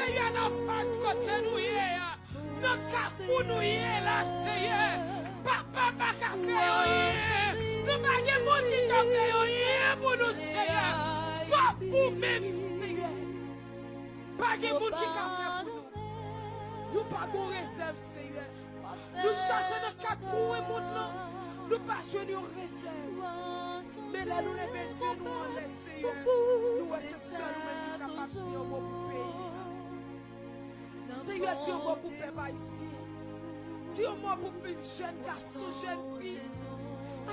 seye nan fas kote nou ye ya, nan kapou nou ye la seye, papa baka fe yo ye, nou bagen mouti ka fe yo ye pou nou seye, sof pou men seye, bagen mouti ka fe pou nou, nou bagon rezerv seye, nou chache nan kakou e moun nan nou, pa bagen yon resev, men la nou leve se nou an le seye, nou wese sol men ki kapap diyo moun. Seye diyo mwen pou pepa isi Diyo mwen pou pli jen kaso jen fi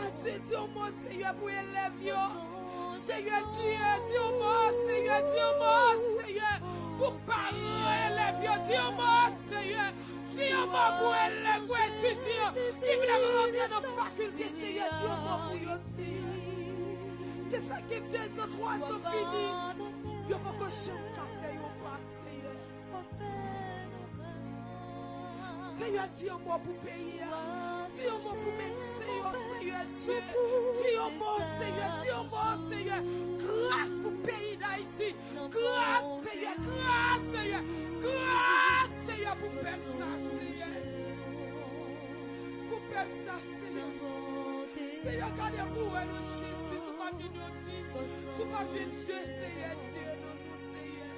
Adye diyo mwen seye pou elev yo. Seye diyo mwen seye diyo mwen seye Pou pare elev yo. Diyo mwen seye Diyo mwen pou elev pou etudyo Ki mwen mwen rentre nan fakulte seye diyo mwen pou yo seye Te sa ki de zan, troa zan fini Yo mwen koshan Seigneur, dis un mot pour payer. Dis un mot pour médecin, Seigneur Dieu. Dis un mot, Seigneur. Dis un mot, Seigneur. Grâce pour pays d'Haïti. Grâce, Seigneur. Grâce, Seigneur. Grâce, Seigneur, pour peuple ça, Seigneur. Pour peuple ça, Seigneur. Seigneur, gardez pour nous, Jésus. Sous pas d'une notice. Sous pas d'une deux, Seigneur Dieu. Nous, Seigneur.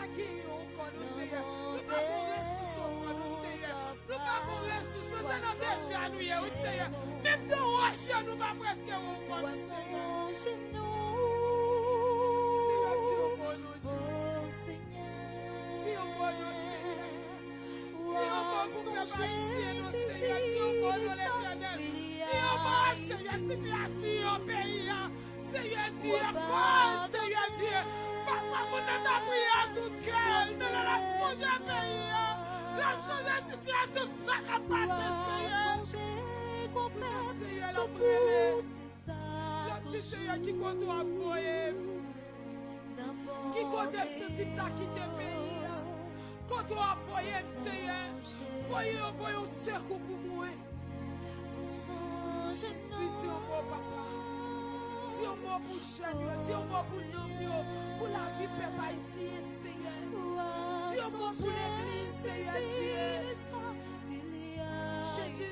pa gen yon kon nou seye. Nou pa pou resousan kon nou seye. Nou pa pou resousan se nan desi anouye ou seye. Mem de wosye nou pa preske yon kon nou seye. Seye ti yon kon nou jese. Ti yon kon nou seye. Ti yon kon pou prepa isye nou seye. Ti yon kon nou le flanel. Ti yon kon seye situasyon peyi ya. Seye ti yon kon seye diye. Mwen pa moun an ta priye an tout kèl. Mwen an ap sonje peyi an. Lan chanve sityasyon sa ka pase seye. Seye lan prele. Lan ti seye ki kontou ap koye. Ki kontou ap se tip ta ki te peyi. Kontou ap voye seye. Voye ou voye ou sèkou pou mwen. Jésus, tu vois pas. Di yon mou pou jen yo, di yon mou pou nom yo, pou la vi pe pa isi seye. Di yon mou pou l'Eglise, seye, diye. Jezu,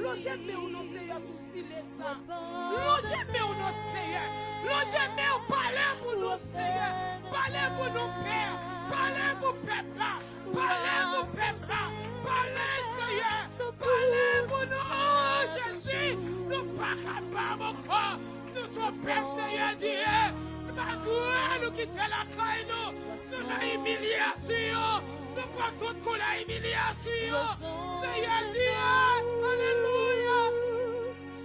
loje me ou nou seye sou si lesa. Loje me ou nou seye, loje me ou pale pou nou seye, pale pou nou per, pale pou pepla, pale pou pepla, pale seye, pale pou nou. Oh Jezu, nou pa kaba mou kon. nou son pep seye diye, magre nou kite la kay oh. nou, nou nan emilyasyon, nou patot kou la emilyasyon, seye diye, aleluya.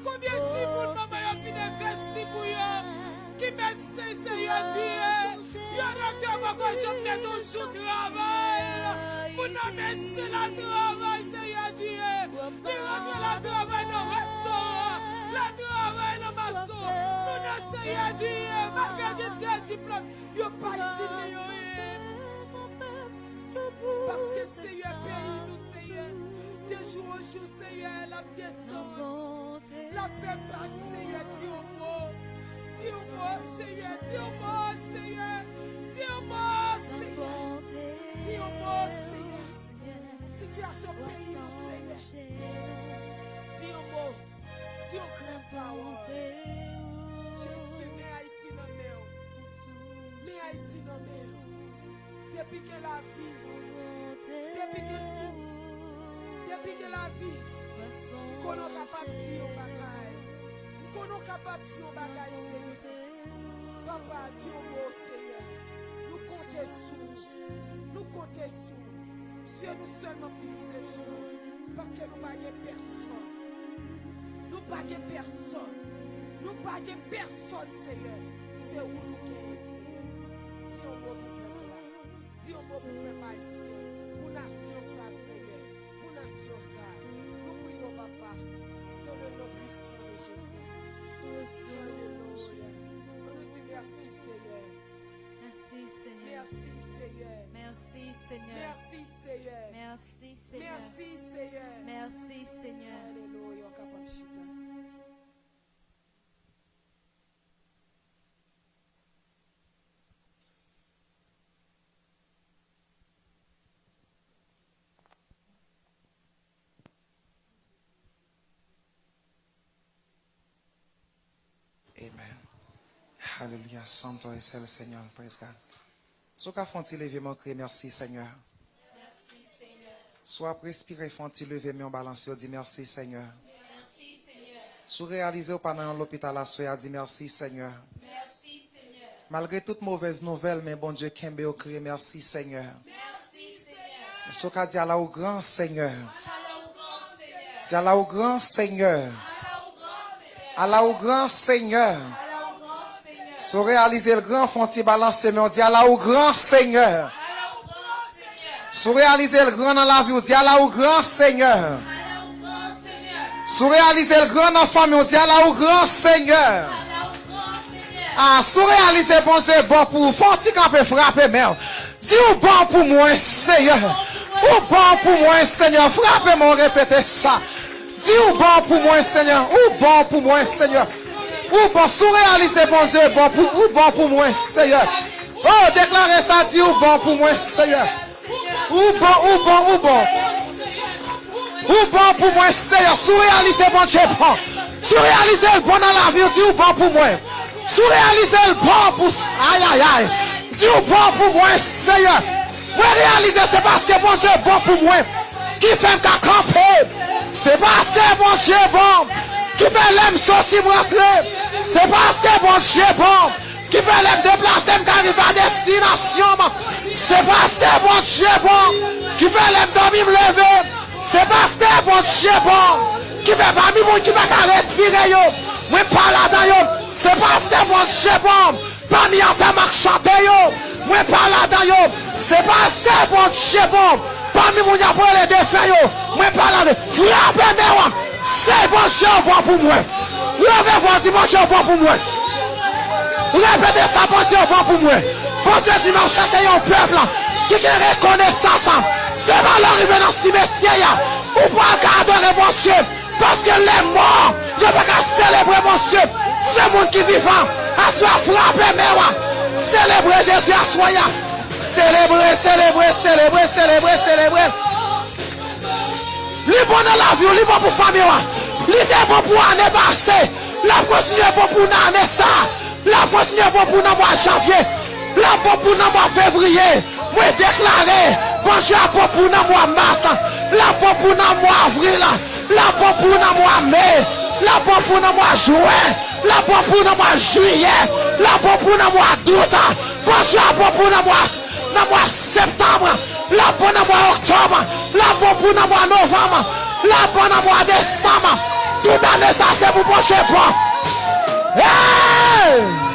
Koubyen ti moun nan mayon vine vesti pou yo, ki met se seye diye, yon rete te wakon jom neton chou travay, moun nan met se la travay seye diye, li rete la travay nan restoran, la travay nan maso. Moun nan seye diye. Malgré dit de diplôme. Yo pa iti le yo e. Paske seye peyi nou seye. De jou an jou seye la deson. La fe bak seye di yo mo. Di yo mo seye. Di yo mo seye. Di yo mo seye. Di yo mo meni Haiti iti nan men Depi ke la vi Depi ke sou Depi ke la vi Konon kapap ti yo bakay Konon kapap ti yo bakay seye Papa ti yo mou seye Nou kontè sou Nou kontè sou Sye nou seman filse sou Paske nou bagè person Nou bagè person Nou bagè person seye Se ou nou Di yon mou pou pep la, di yon mou pou pep a isi, pou nasyon sa sebe, pou nasyon sa, nou priyo papa, don le nom puissant de Jésus. Alléluia. Nous dit merci Seigneur. Merci Seigneur. Merci Seigneur. Merci Seigneur. Merci Seigneur. Merci Seigneur. Merci Seigneur. Merci Seigneur. Alléluia. Alléluia. Santo est le Seigneur. Praise God. Soit qu'à font-il lever mon cri, merci Seigneur. Soit respirer, font-il lever mon balance, dit merci Seigneur. Soit réaliser pendant l'hôpital la soeur, dit merci Seigneur. Malgré toute mauvaise nouvelle, mais bon Dieu, Kembe au cri, merci Seigneur. Soit qu'à dire là au grand Seigneur. Dire là au grand Seigneur. Allah au grand Seigneur. Soit réaliser le grand font-il balancer, mais on dit Allah au grand Seigneur. Sous réaliser le grand dans la vie, on dit Allah au grand Seigneur. Sous réaliser le grand dans la famille, on dit Allah au grand Seigneur. Ah, sous réaliser bon Dieu, bon pour faut-il qu'on peut frapper, merde. Dis ou bon pour moi, Seigneur. Ou bon pour moi, Seigneur. Frappez-moi, répétez ça. Dis ou bon pour moi, Seigneur. Ou bon pour moi, Seigneur. Ou bon, sous réaliser bon Dieu, bon pour, ou bon pour moi, Seigneur. Oh, déclarez ça, dis ou bon pour moi, Seigneur. Ou bon, ou bon, ou bon. Ou bon pour moi, Seigneur. Sous réaliser bon Dieu, bon. Sous réaliser le bon dans la vie, dis ou bon pour moi. Sous réaliser le bon pour, aïe, aïe, aïe. Dis bon pour moi, Seigneur. Moi réaliser, c'est parce que bon Dieu bon pour moi. Qui fait me camper. C'est parce que bon Dieu bon. Qui fait l'aime sortir pour rentrer. C'est parce que bon Dieu bon. Qui fait l'aime déplacer, m'arriver à destination. C'est parce que bon Dieu bon. Qui fait l'aime dormir, me lever. C'est parce que bon Dieu bon. Qui fait parmi moi qui va respirer yo. Moi pas là-dedans yo. C'est parce que bon Dieu bon. Parmi en ta marche chanter yo. Moi pas là-dedans yo. C'est parce que bon Dieu bon. Parmi moi qui pour les défaits. Moi pas là-dedans. Frappez moi. C'est bon Dieu bon pour moi. Si bon Dieu est bon pour moi. Répétez ça, Dieu est bon pour moi. Dieu, si vous cherchez un peuple qui a reconnaissance, c'est pas l'arrivée dans ce cimetière. Ou pas adorer mon Dieu. Parce que les morts, ne peuvent pas célébrer mon Dieu. C'est le monde qui vivant. À soi frapper, mais Célébrer Jésus à soi. Célébrer, célébrer, célébrer, célébrer, célébrer. Li bon dans la vie, li bon pour famille. Li était bon pour année passée. La continue bon pour l'année ça. La continue bon mois janvier. La bon pour le mois février. Moi déclaré. Bon Dieu bon mars. La bon pour le mois avril. La bon pour le mois mai. La bon pour le mois juin. La bon pour le mois juillet. La bon pour le mois d'août. Bon Dieu bon mois septembre. La bonne le mois octobre. La bon pour le mois novembre. La bonne le mois décembre. Tout anè sa se pou poche pa. Hey!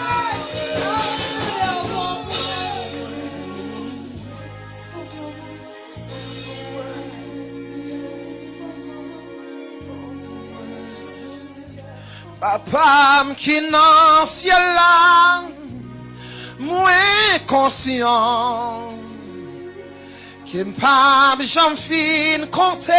Papam ki nan sye la, mwen konsyon, ki mpam jom fin konte,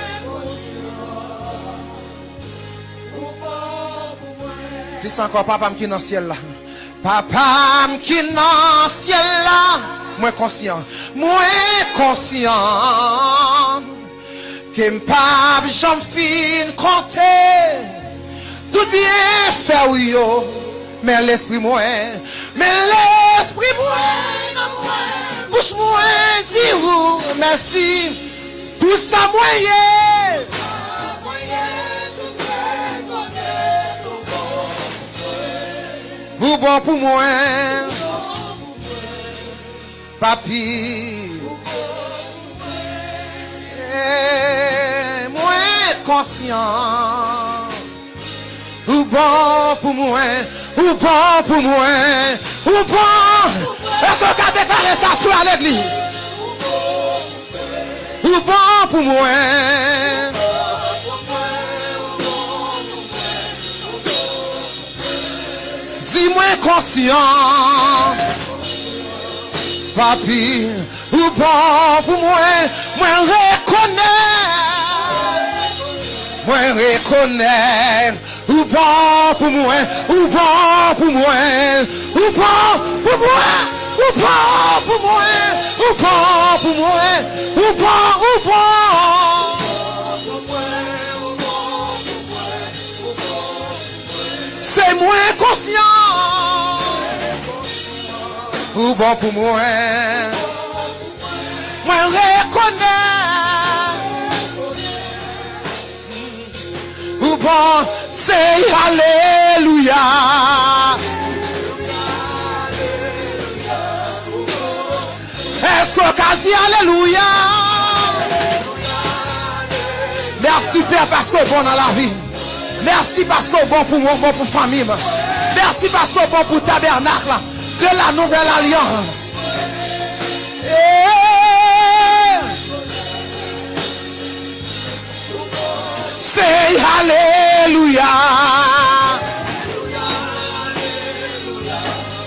Dis encore, papa qui est dans le ciel là. Papa qui est dans le ciel là. Moins conscient. Moins conscient. Que m'pas j'en fin compter. Tout bien fait yo. Mais l'esprit moins, mais l'esprit moins, bouche moins, si vous, merci. Tout ça moyen. Vous bon pour moi. Papi. Eh, Moi conscient. Ou bon pour moi. Ou bon pour moi. Ou bon. Est-ce qu'on a déclaré ça sur l'église? Ou bon pour moi. Conscient. Papi, ou bon pour moi, moi reconnais, moi reconnais, ou bon pour moi, ou bon pour moi, ou bon pour moi, ou bon pour moi, ou bon pour moi, ou bon, ou bon. C'est moins conscient. ou bon pou mwen. Mwen rekone Ou bon se aleluya Esko kazi aleluya Mersi per pasko bon nan la vi Mersi pasko bon pou mwen, bon pou famim Mersi pasko bon pou tabernak la de la nouvelle alliance. Say Alléluia.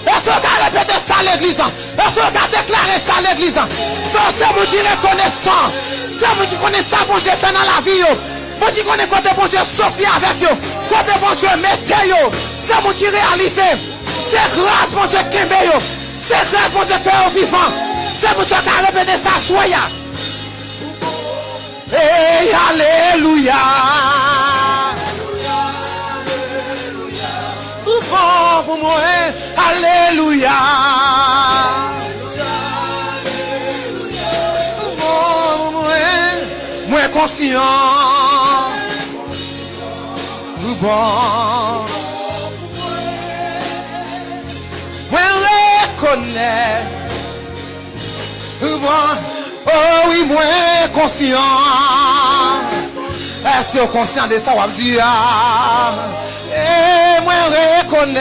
Est-ce qu'on répété ça à l'église? Est-ce qu'on déclaré ça à l'église? C'est vous qui reconnaissant. C'est vous qui connaissez ça, bon Dieu fait dans la vie. Dieu connaît côté bon Dieu sorti avec yo. Côté bon Dieu mettez. C'est vous qui réalisez. C'est grâce bon Dieu kembe yo. C'est grâce bon Dieu fait au vivant. C'est pour ça qu'a répété ça soya. Hey, Alléluia. Ou bon pour moi, Alléluia. Ou bon pour moi, moi conscient. Ou bon. Bon. Oh oui, moi conscient. Est-ce que conscient de ça, ou dire? Et moi reconnais.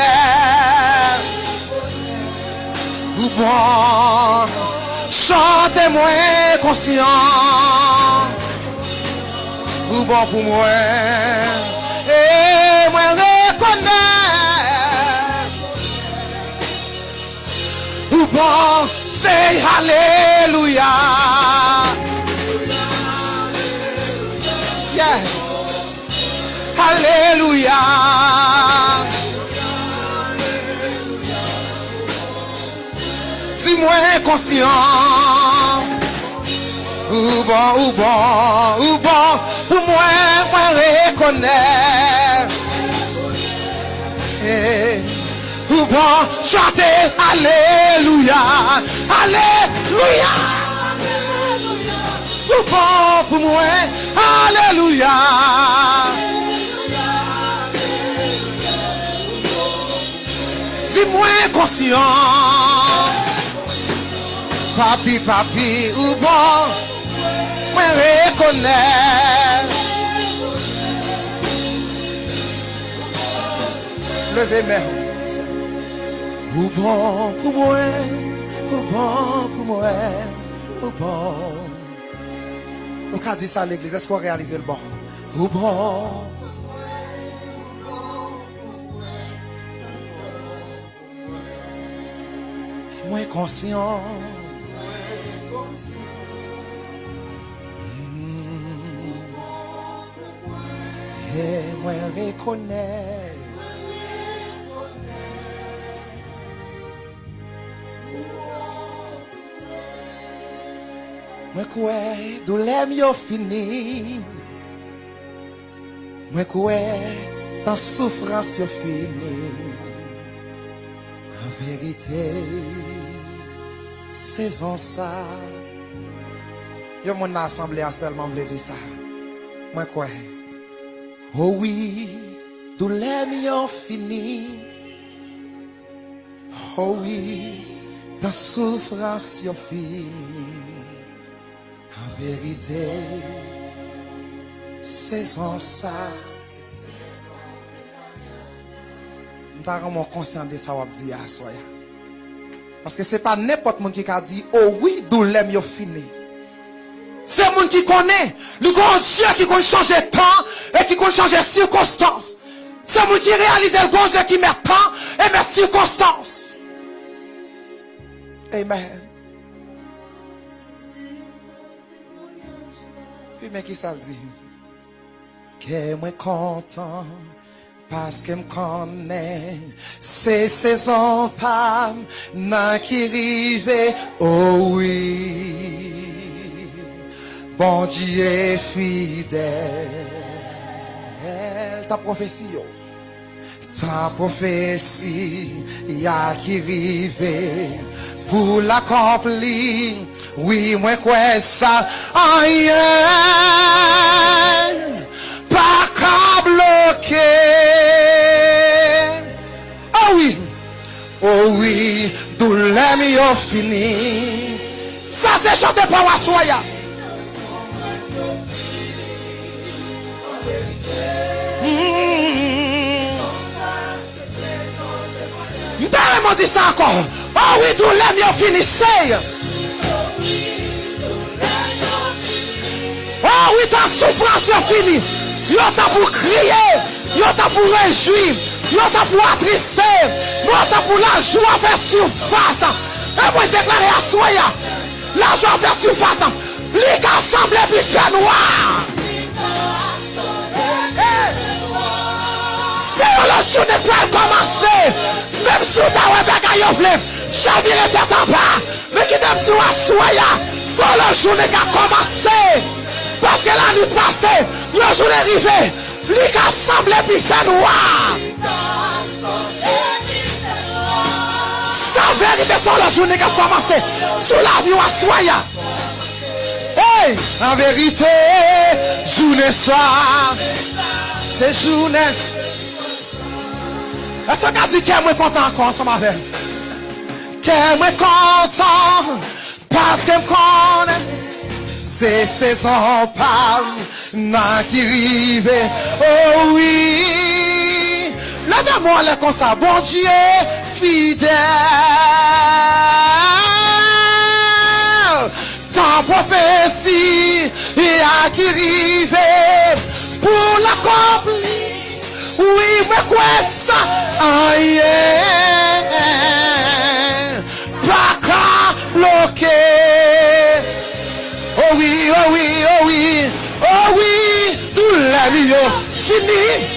Bon. Chantez-moi conscient. Ou bon pour moi. Et moi reconnais. Bon, say Alléluia. Yes. Alléluia. Dis-moi conscient. Ou bon, ou bon, ou bon, pour moi, moi reconnais. Eh, Ou bon, chantez Alléluia. Alléluia. Ou bon pour moi, Alléluia. Dis-moi conscient. Papi, papi, ou bon, moi reconnais. Levez mes Ou bon pou mwen, ou bon pou mwen, ou bon. Nou ka di sa l'Eglise, esko realize l'bon? Ou bon. Mwen konsyon. Mwen konsyon. Mwen rekonen. Mwen kwe doulem yo fini. Mwen kwe tan soufrans yo fini. An verite sezon sa Yo moun asemble a selman ble di sa Mwen kwe. Oh Owi doulem yo fini. Oh Owi tan soufrans yo fini. Vérité, saison ça. M'ta vraiment conscient de ça wap di ya soya. Parce que c'est pas n'importe qui qui a dit, oh oui, d'où l'aime yo fini. C'est monde qui connaît, le grand Dieu qui peut changer temps et qui peut changer circonstances. C'est monde qui réalise le grand Dieu qui met temps et met circonstances. Amen. Pi men ki sal di? Ke mwen kontan Paske m konen Se sezon pam Nan ki rive oh Ouwi Bon diye fidel Ta profesi yo oh. Ta profesi Ya ki rive Pou l'akompli oui moi quoi ça aïe pas qu'à bloquer. Oh oui, oh oui, l'aime yo fini. Ça c'est chanté par Wassoya. M'parle dit ça encore. Oh oui, d'où l'aime yo fini. Oh oui, ta souffrance est finie. Yo t'a pour crier. Yo t'a pour réjouir. Yo t'a pour attrister. Yo t'a pour la joie faire surface. Et moi déclarer à soya. La joie faire surface. Gars semblent puis fait noir. C'est la journée pour commencer. Même si tu as un bagage yo flemme. Chavire tête en bas. Mais qui t'aime sur la soya. Quand la journée a Parce que la nuit passée, le jour est arrivé, lui qui a semblé puis fait noir. Sa vérité sur la journée qui a commencé, sous la vie à soya. Hey, en vérité, journée ça, c'est journée. Est-ce que dit qu'elle est content encore ensemble avec Qu'elle est content parce qu'elle me C'est saison par nan qui. Oh oui. Levez-moi les comme ça. Bon Dieu fidèle. Ta prophétie à qui rive pour l'accomplir. Oui, mais quoi ça? Aïe. Oh oui, oh oui, oh oui, oh oui, tout la vie fini.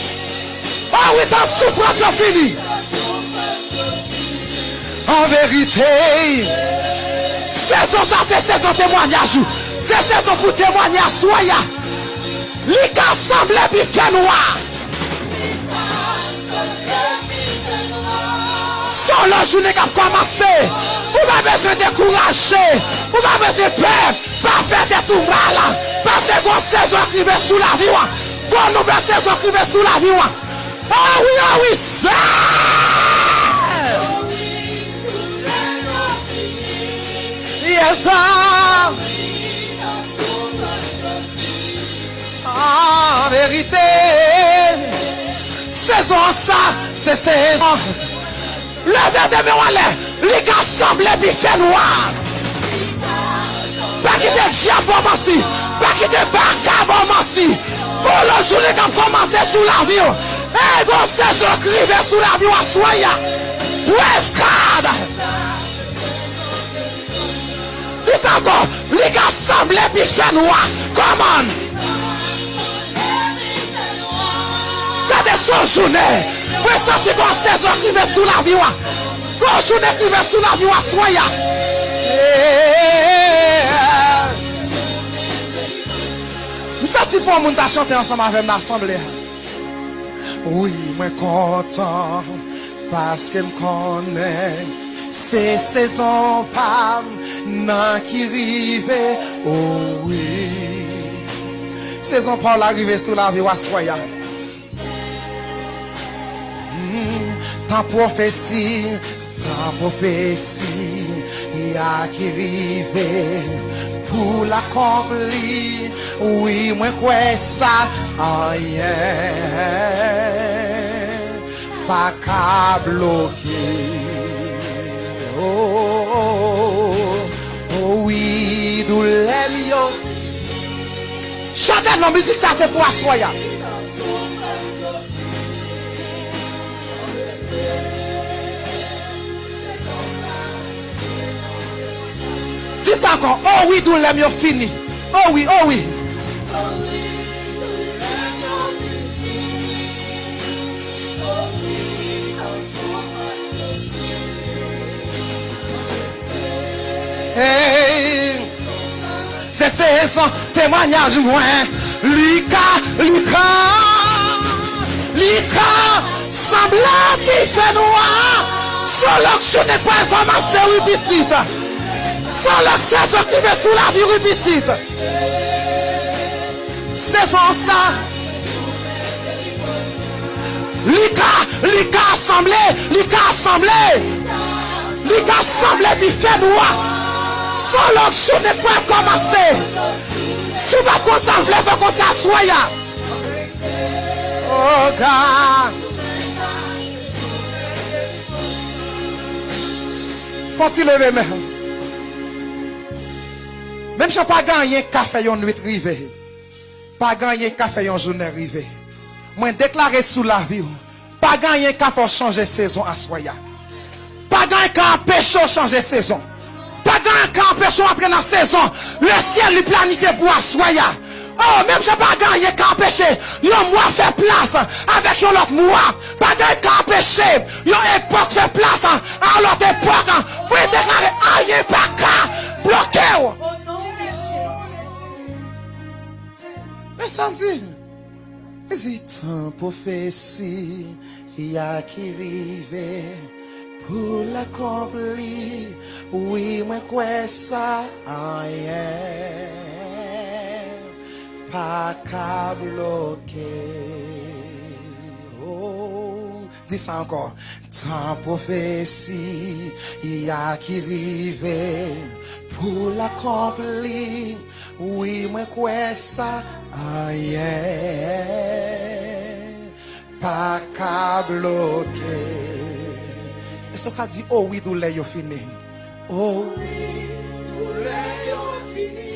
Oh oui, ta souffrance est finie. En vérité, saison ça, c'est saison témoignage. C'est saison pour témoigner à soya. Les cas semblent puis fait noir. Pas besoin de décourager, vous n'avez pas besoin de peur, pas faire des tout mal, parce que vous saison qui va sous la vie, vous nouvelle saison qui va sous la vie. Oh oui, oh oui, ça! Yes. En vérité, saison ça, c'est saison. Levez de mes walets, les gars semblent puis fait noir. Pas quitter diable aussi, pas quitter barca aussi. Pour le journée qui a commencé sous la vie, et go saison crivé sous la vie, à soya. Westcard. Dis encore, les gars semblent puis fait noir. Come on. Regardez son journée. Presenti kon sezon krive sou la viwa. Kon joun ekrive sou la viwa soya. Mi sa si pou moun ta chante ansan ma vem nan asemble. Oui mwen kontan. Paske m konen. Se sezon pam nan ki rive. Oh oui. Sezon pam la rive sou la viwa soya. ta profesi, ta profesi, ya ki rive pou l'akompli, oui mwen kwe sa anyen, pa ka bloki. Oh, oh, oh, oui dou lèm yo. Chante nan mizik sa se pou aswaya. Dis sa ankon, oh oui, lèm yo fini. Oh oui, oh oui. Hey, Se sezon témoignage mwen Lika, lika Lika Semble pi fè noa Son lok chounen kwa komanse rubisit Son lok sezon ki ve sou la vi rubisit Sezon sa Lika, lika assemble Lika assemble Lika assemble pi fè noa Son lok chounen kwa komanse Sou ba kon sa vle fè kon sa aswaya Oh God. Foti leve men Mem chan pa ganyen kafe yon nwit rive Pa ganyen kafe yon jounen rive Mwen deklare sou la vi ou Pa ganyen kafe ou chanje sezon aswaya Pa ganyen ka empèche ou chanje sezon Pa ganyen ka empèche ou entre nan sezon Le ciel li planifiye pou aswaya Oh, même je pas gagné qu'à empêcher. Yon mois fait place avec l'autre mois. Pas gagné qu'à empêcher. Yon époque fait place à l'autre époque. Pour déclarer rien pas qu'à Mè santi, mè zitan profesi ki a ki rive pou l'akompli, oui mè kwe sa anyen, pa ka bloke. Oh, di sa ankon, tan profesi ki a ki rive pou l'akompli, Oui, mwen kwe sa anye Pa ka bloke. E so ka di, oh oui, doule yo fini. Oh. Oui, doule yo fini.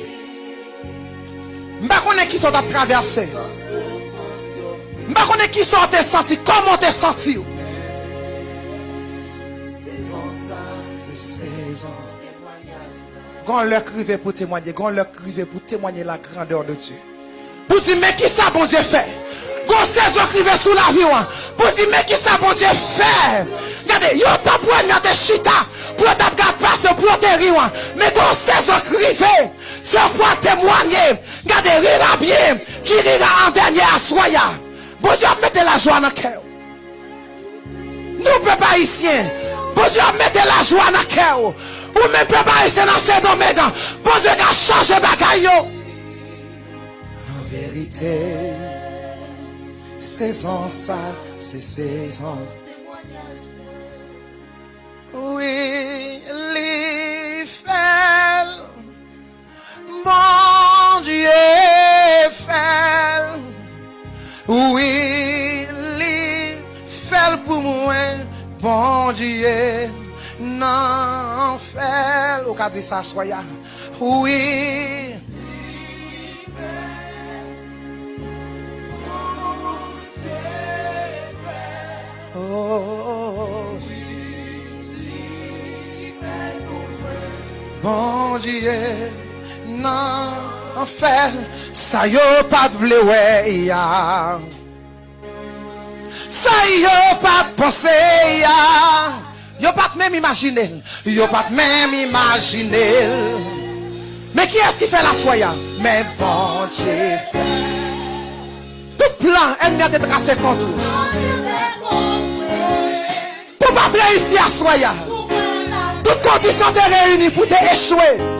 Mba konen ki sot ap traverse. Mba konen ki sot e te sati, komon te sati Se sezon Gon leur crivé pour témoigner, gon leur crivé pour témoigner la grandeur de Dieu. Pour dire, mais qui ça bon Dieu fait? Gon saison crivé sous la vie, ouan. pour dire, mais qui ça bon Dieu fait? Regardez, yo t'a poignard de chita, pour t'a gade passer pour te rire, mais gon saison crivé, c'est pour témoigner. Regardez, rira bien, qui rira en dernier à soya. Bon Dieu, mettez la joie dans le cœur. Nous, peuple haïtien, bon Dieu, mettez la joie dans le cœur. Ou même peuple haïtien dans ces domaines, bon Dieu, a changé bagaille. En vérité, saison ça, c'est saison. Oui, les fait, bon Dieu fait. Oui, li fait pour moi, bon Dieu, nan anfer Ou ka di sa soya? Oui. Oh, oh, oh. Mon diye nan anfer Sa yo pat vle we ya. Sa yo pat pense ya. Yo pas de même imaginer. Yo pas de même imaginer. Mais qui est-ce qui fait la soya? Mais bon Dieu. Tout plan, ennemi a été tracé contre. Pour pas réussi à soya. Toutes conditions te réunies pour t'échouer.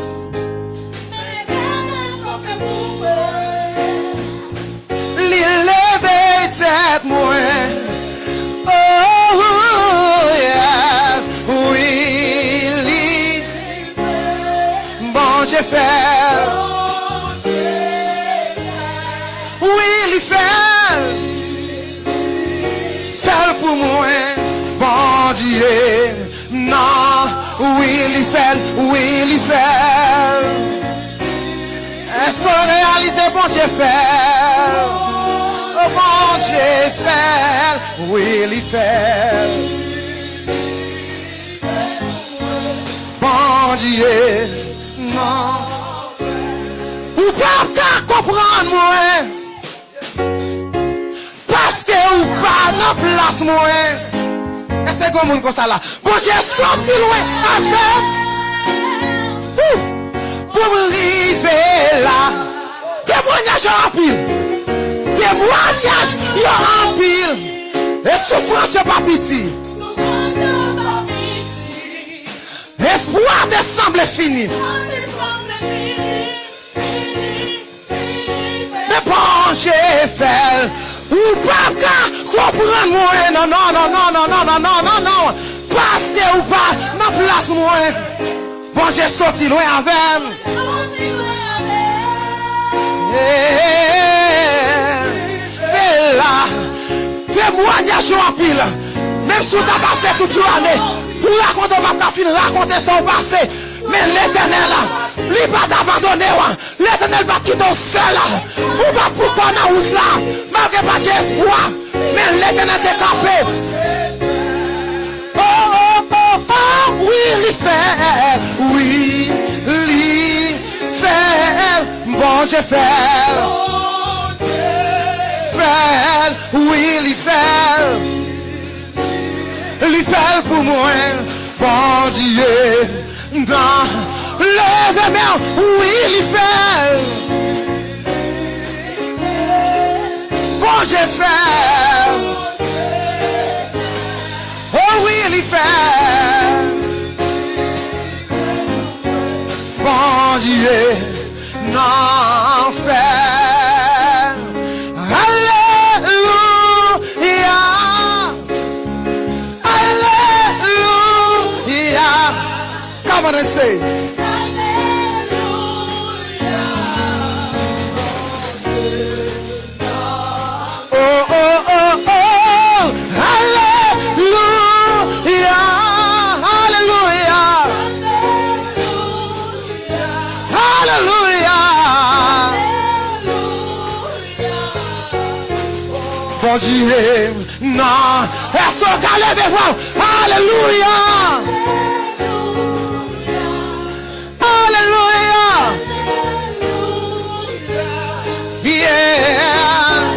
Oui, li fait. Fait pour moi. Bon Dieu. Non. Oui, li fait. Oui, li fait. Est-ce qu'on réalise bon Dieu fait? Oh bon Dieu fait, oui il fait. Bon Dieu, nan Ou pa ka kompran mwen? Paske ou pa nan plas mwen? E se gomoun kon sa la? Bon jè so silwe a fèm Pou mwen rive la. Témoignaj yo apil. Témoignaj yo apil. E soufrans yo papiti Espoir de semble fini. Bon, j'ai fait. Ou pas qu'à comprendre moi. Non, non, non, non, non, non, non, non, non, non. Que ou pas, dans place moi. Bon, j'ai sorti loin avec. Et là, témoignage en pile. Même si tu as passé toute l'année, pour raconter ma ta raconter son passé. Mais l'éternel lui pas t'abandonner. L'éternel va quitter seul. Ou pas pour qu'on a route là. Malgré pas d'espoir. Mais l'éternel t'est campé. Oh, oh, oh, oh, oui, il fait. Oui, il fait. Bon Dieu fait. Fait. Oui, il fait li fel pou mwen, bon diye Gan, leve men, oui li Bon diye fel Oh oui li fel Bon diye nan fel de na não. É só galera, meu irmão. Aleluia. Aleluia. Aleluia. Yeah.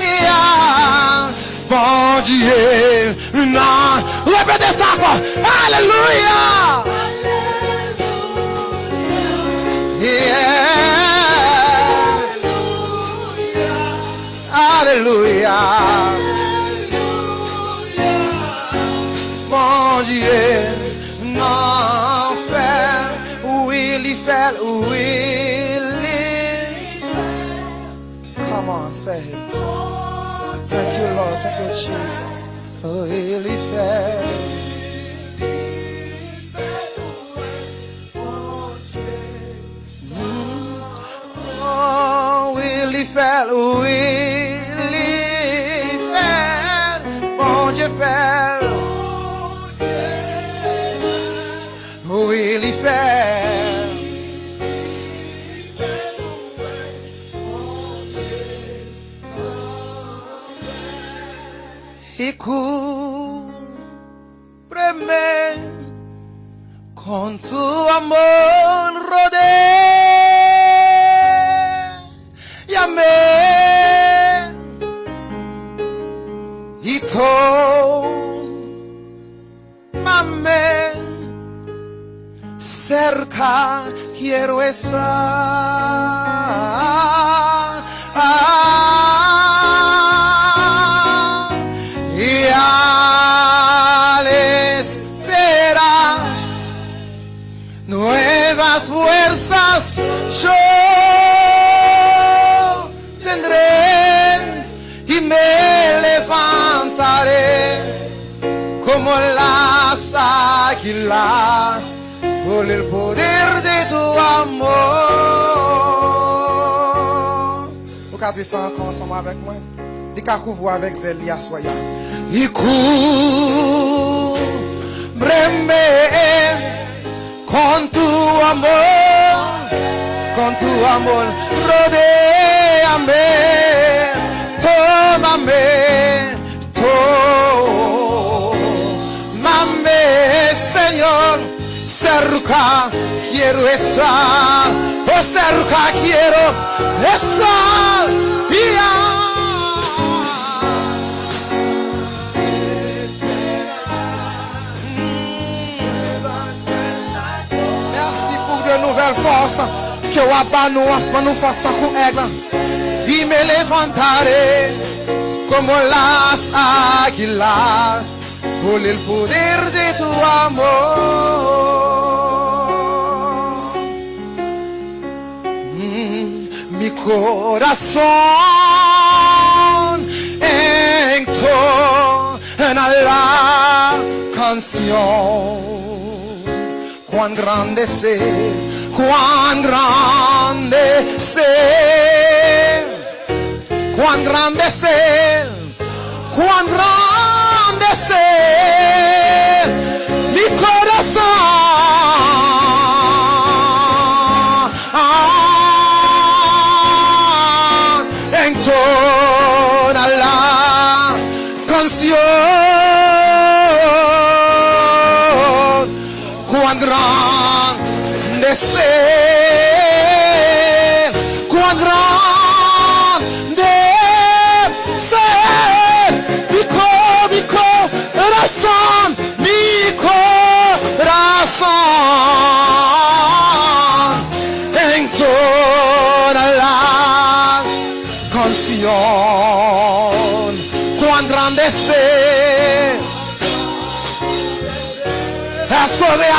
Yeah. Bom dia na não. Lembra dessa. Aleluia. Cúbreme con tu amor rodéame y tómame cerca quiero estar. Águilas por el poder de tu amor. Vous pouvez dire avec moi? Qu'à couvrir avec Zélia Soya. Y cúbreme con tu amor, con tu amor, rodéame, tómame, tómame, Señor, cerca quiero estar, oh cerca quiero estar, yeah. Merci pour de nouvelles forces que o Abba nous offre pour nous forcer con égua. Y me levantaré como las águilas por el poder de tu amor. Mm, mi corazón entona la canción cuán grande es Él, cuán grande es Él, cuán grande es cuán grande engrandecer. Meu coração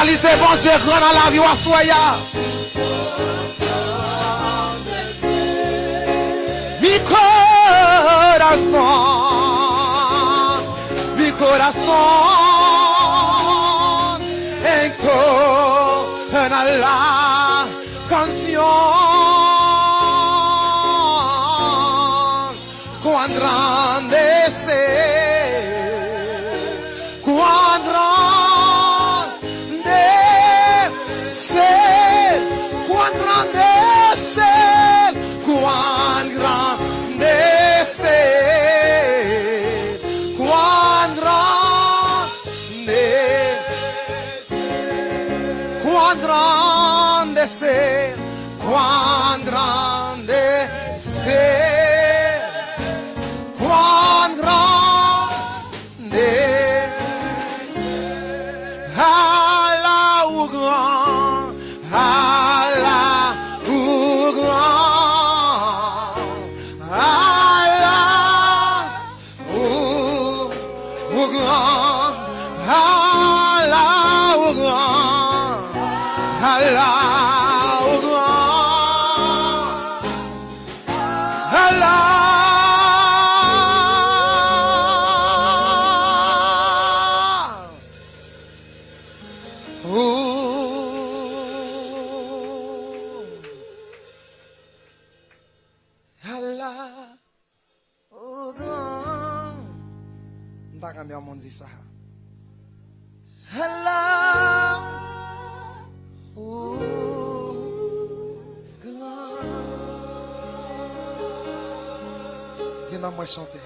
Est-ce qu'on réalise bon Dieu grand dans la vie à soya? Mi corazón, mi corazón entona la canción. Grand.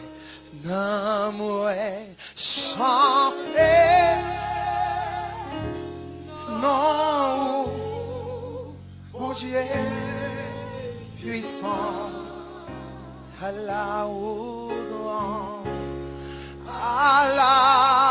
Dis nan mwen chante. Nan mwen chante. Non, mon Dieu puissant, Allah au grand, Allah au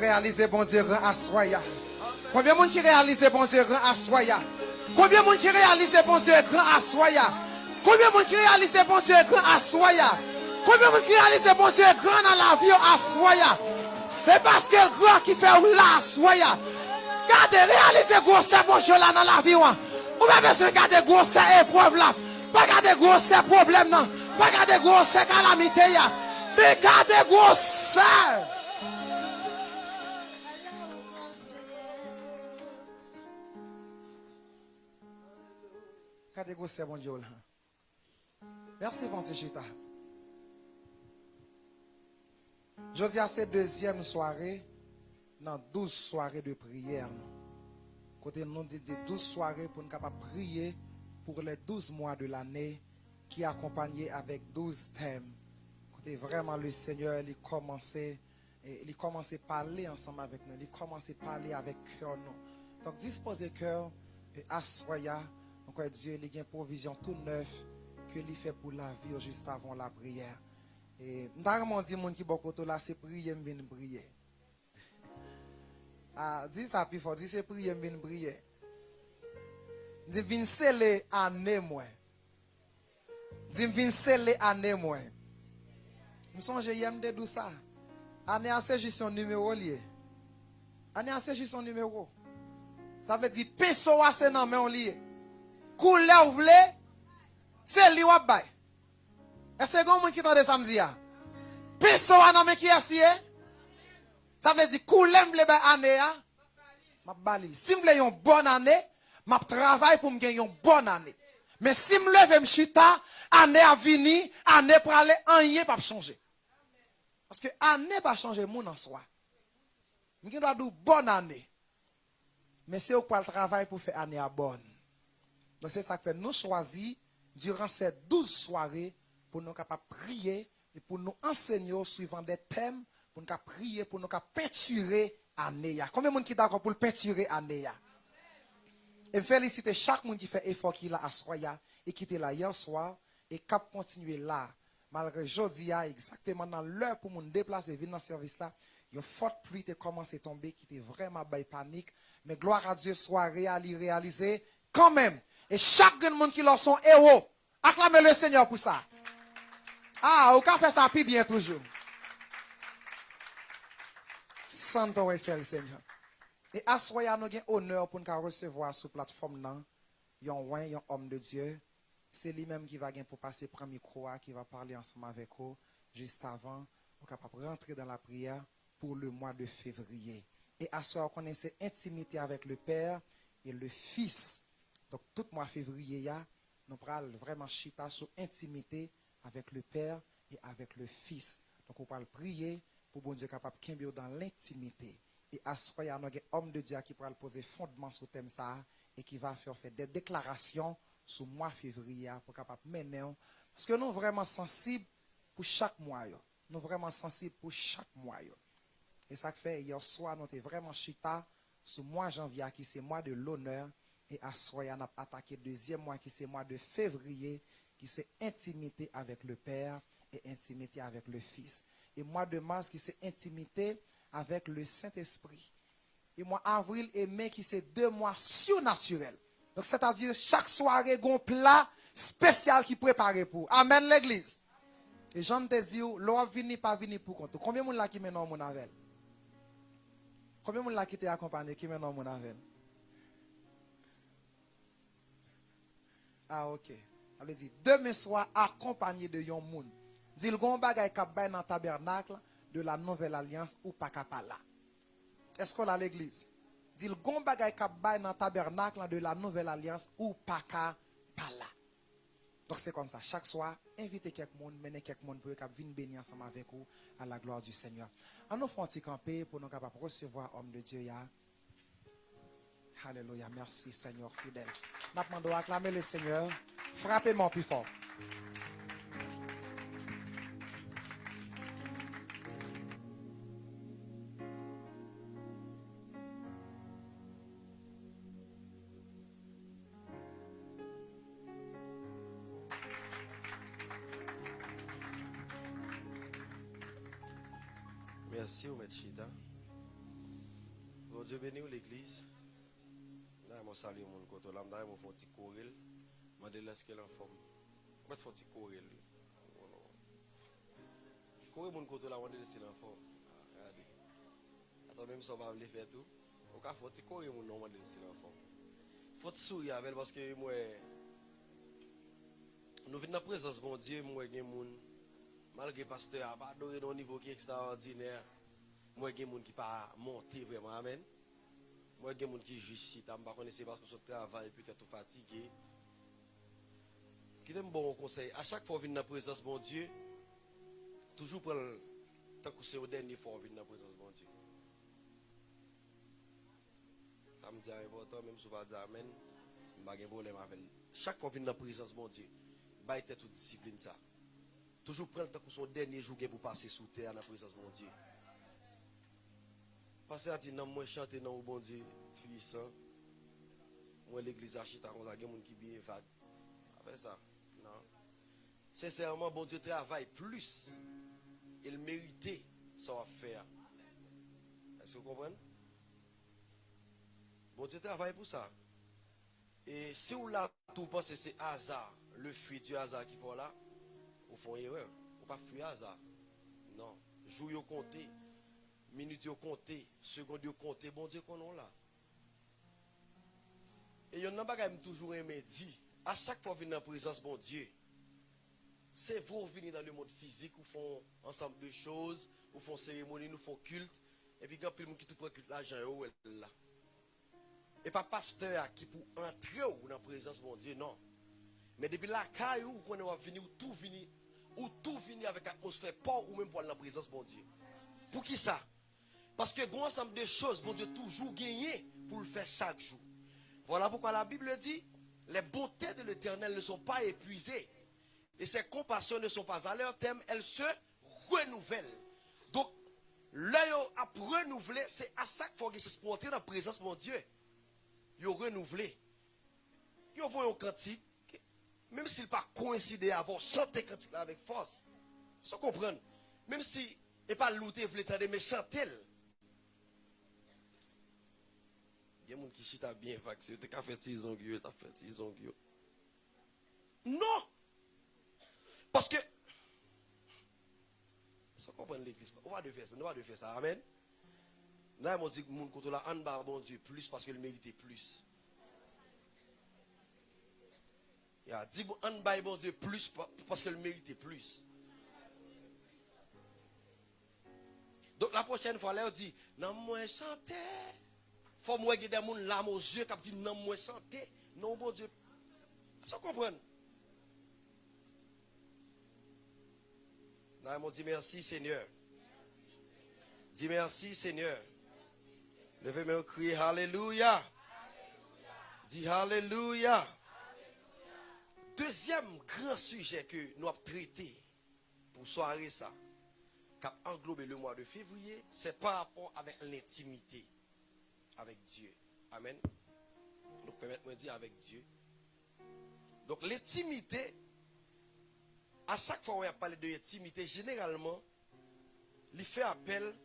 réalise bon Dieu grand à soya? Combien de monde qui réalise bon Dieu grand à soya? Combien de monde qui réalise bon Dieu grand à soya? Combien de monde qui réalise bon Dieu grand à soya? Combien de monde qui réalise bon Dieu grand dans la vie à soya? C'est parce que le grand qui fait là à soya. Gardez, réalisez gros c'est bon Dieu là dans la vie. Ou pas besoin de garder gros c'est épreuve là. Pas garder gros c'est problème non. Pas garder gros c'est calamité ya. Mais gardez gros gros c'est bon Dieu. Merci Pensée Chita. Dis à cette deuxième soirée, dans 12 soirées de prière. Côté nous dit des 12 soirées pour nous capables prier pour les 12 mois de l'année qui est accompagné avec 12 thèmes. Côté vraiment le Seigneur, il commençait et il commençait à parler ensemble avec nous, il commençait à parler avec nous. Donc disposez cœur et assoya, donc Dieu il y a une provision tout neuf que il fait pour la vie juste avant la prière. Et m'ta dit moun qui beaucoup là c'est prier m'vin prier. Ah, dis ça plus fort, dis c'est prier m'vin prier. Dis vin sceller année moi. Dis vin sceller année moi. Me songe yem de dou ça. Année c'est juste son numéro lié. Année c'est juste son numéro. Ça veut dire peso c'est nan men lié. Couleur ou vle, c'est li wap bay. Est-ce que vous qui tande samedi ya? Peso a nan men ki asye? Ça veut dire koulem vle bay année ya? M'a balil. Si m'vle bonne année, m'a travail pour m'gagner yon bonne année. Mais si m'leve m'chita, année a vini, année pour aller rien pas changer. Parce que année pas changer moun en soi. M'gien doit dire bonne année. Mais c'est au travail pour faire année à bonne. Donc c'est ça que nous choisir durant ces 12 soirées pour nous prier et pour nous enseigner suivant des thèmes pour nous prier pour nous peinturer année. ya. Combien de monde qui d'accord pour le peinturer année ya? Et je félicite chaque monde qui fait effort qui là à soya et qui était là hier soir et qui a continué là. Malgré jeudi, a exactement dans l'heure pour nous déplacer, venir dans ce service là, une forte pluie était commencé à tomber qui était vraiment bail panique. Mais gloire à Dieu, soirée à l'y réaliser quand même. Et chaque monde qui leur sont héros, acclamez le Seigneur pour ça. Ah, au fait ça plus bien toujours. Santo et Seigneur. Et à nous avons honneur pour nous recevoir sur plateforme nan, yon ouin, yon homme de Dieu. C'est lui-même qui va pour passer premier micro, qui va parler ensemble avec vous juste avant, pour capable rentrer dans la prière pour le mois de février. Et à soir, on connaît cette intimité avec le Père et le Fils. Donc, tout mois février, ya, nous parlons vraiment chita sur intimité avec le Père et avec le Fils. Donc, on parle prier pour bon Dieu capable de dans l'intimité. Et à ce moment, il y a un homme de Dieu qui pourra poser fondement sur le thème ça et qui va faire, faire des déclarations sur le mois février pour capable mener. Parce que nous sommes vraiment sensibles pour chaque mois. Nous sommes vraiment sensibles pour chaque mois. Et ça fait, hier soir, nous sommes vraiment chita sur le mois janvier qui c'est mois de l'honneur. Et à moment, on a attaqué le deuxième mois qui c'est le mois de février qui c'est intimité avec le Père et intimité avec le Fils. Et mois de mars qui c'est intimité avec le Saint-Esprit. Et mois avril et mai qui c'est deux mois surnaturels. Donc c'est-à-dire chaque soirée, un plat spécial qui préparé pour. Amen l'église. Et Jean te dit, l'on vini pas vini pour compte. Combien de monde là qui maintenant mon avel? Combien de monde là qui t'a accompagné qui maintenant mon avel? Ah ok. Ça veut dire demain soir accompagné de yon moun. Dit le gon bagay kap bay dans tabernacle de la nouvelle alliance ou pas kapala. Est-ce qu'on a l'église? Dit le gon bagay kap bay dans tabernacle de la nouvelle alliance ou pas kapala. Donc c'est comme ça. Chaque soir, invitez quelqu'un, menez quelqu'un pour qu'ils viennent bénir ensemble avec vous à la gloire du Seigneur. En nous un camper pour nous capables recevoir homme de Dieu. Alléluia. Merci Seigneur fidèle. Demandons acclamer le Seigneur. Frappez-moi plus fort. fon ti korel, mande la eske lan fom. Mwen fon ti korel. Korel moun koto la mande lese lan fom. Gade. Aton menm so ba vle fe tou. Ou ka fon ti korel moun nan mande lese lan fom. Fon ti souri avel baske mwen... Nou vin nan prezans bon diye mwen gen moun. Malge pasteur a pa adore nan nivou ki ekstraordinèr. Mwen gen moun ki pa monte vreman amen. Moi il y a des gens qui juste si tu pas connaissé parce que ce travail peut-être fatigué. Qui donne bon conseil? À chaque fois venir dans la présence de mon Dieu. Toujours prendre tant que c'est au dernier fois venir dans la présence de mon Dieu. Ça me dit important même si je pas dire amen. Pas de problème avec chaque fois venir dans la présence de mon Dieu. Bah toute discipline ça. Toujours prendre le temps que son dernier jour pour passer sous terre dans la présence de mon Dieu. Parce que dit non, moi chanter dans le bon Dieu puissant. Moi l'église achita on a des gens qui bien vague. Après ça, non. Sincèrement, bon Dieu travaille plus. Il méritait ça faire. Est-ce que vous comprenez? Bon Dieu travaille pour ça. Et si vous là tout pensez c'est hasard, le fruit du hasard qui faut là, vous faites erreur. Vous pas fuir hasard. Non. Jour yo compté, minute yo compté, seconde yo compté, bon Dieu qu'on a là. Et yon nan bagay m toujours aimé dit, à chaque fois venir en présence bon Dieu, c'est vous venir dans le monde physique, où font ensemble de choses, où font cérémonie, nous font culte, et puis quand quelqu'un qui tout prend culte l'argent oh, là. Et pas pasteur qui pour entrer ou dans la présence bon Dieu, non. Mais depuis la caille où on va venir, où tout venir, ou tout venir avec atmosphère, pas ou même pour la présence bon Dieu. Pour qui ça? Parce que grand ensemble de choses, bon Dieu toujours gagné pour le faire chaque jour. Voilà pourquoi la Bible dit les bontés de l'éternel ne sont pas épuisées et ses compassions ne sont pas à leur terme, elles se renouvellent. Donc, l'œil à renouveler, c'est à chaque fois qu'il se sponté dans la présence mon Dieu. Il renouvelé. Il voit un cantique même s'il pas coïncidé avant chanter cantique avec force. Ça comprendre. Même si et pas looter voulait t'aider mais chanter. Il y a des gens qui bien fait tu as fait tison Non. Parce que l'église. On va de faire ça, on va de faire ça. Amen. Là, on dit que mon côté là, en bas, bon Dieu, plus parce qu'il méritait plus. Il a dit, bon Dieu plus parce qu'elle méritait plus. Donc la prochaine fois, là, on dit, non, moi chanter. Faut moi que des gens là aux yeux qui dit, non, moi chanter. Non, bon Dieu. Ça comprend. Là, on dit merci Seigneur. Dis merci Seigneur. Levez-moi crier Alléluia. Dis Alléluia. Deuxième grand sujet que nous avons traité pour soirée ça, qui a englobé le mois de février, c'est par rapport avec l'intimité avec Dieu. Amen. Donc permettez-moi de dire avec Dieu. Donc l'intimité, à chaque fois où on a parlé de l'intimité, généralement, il fait appel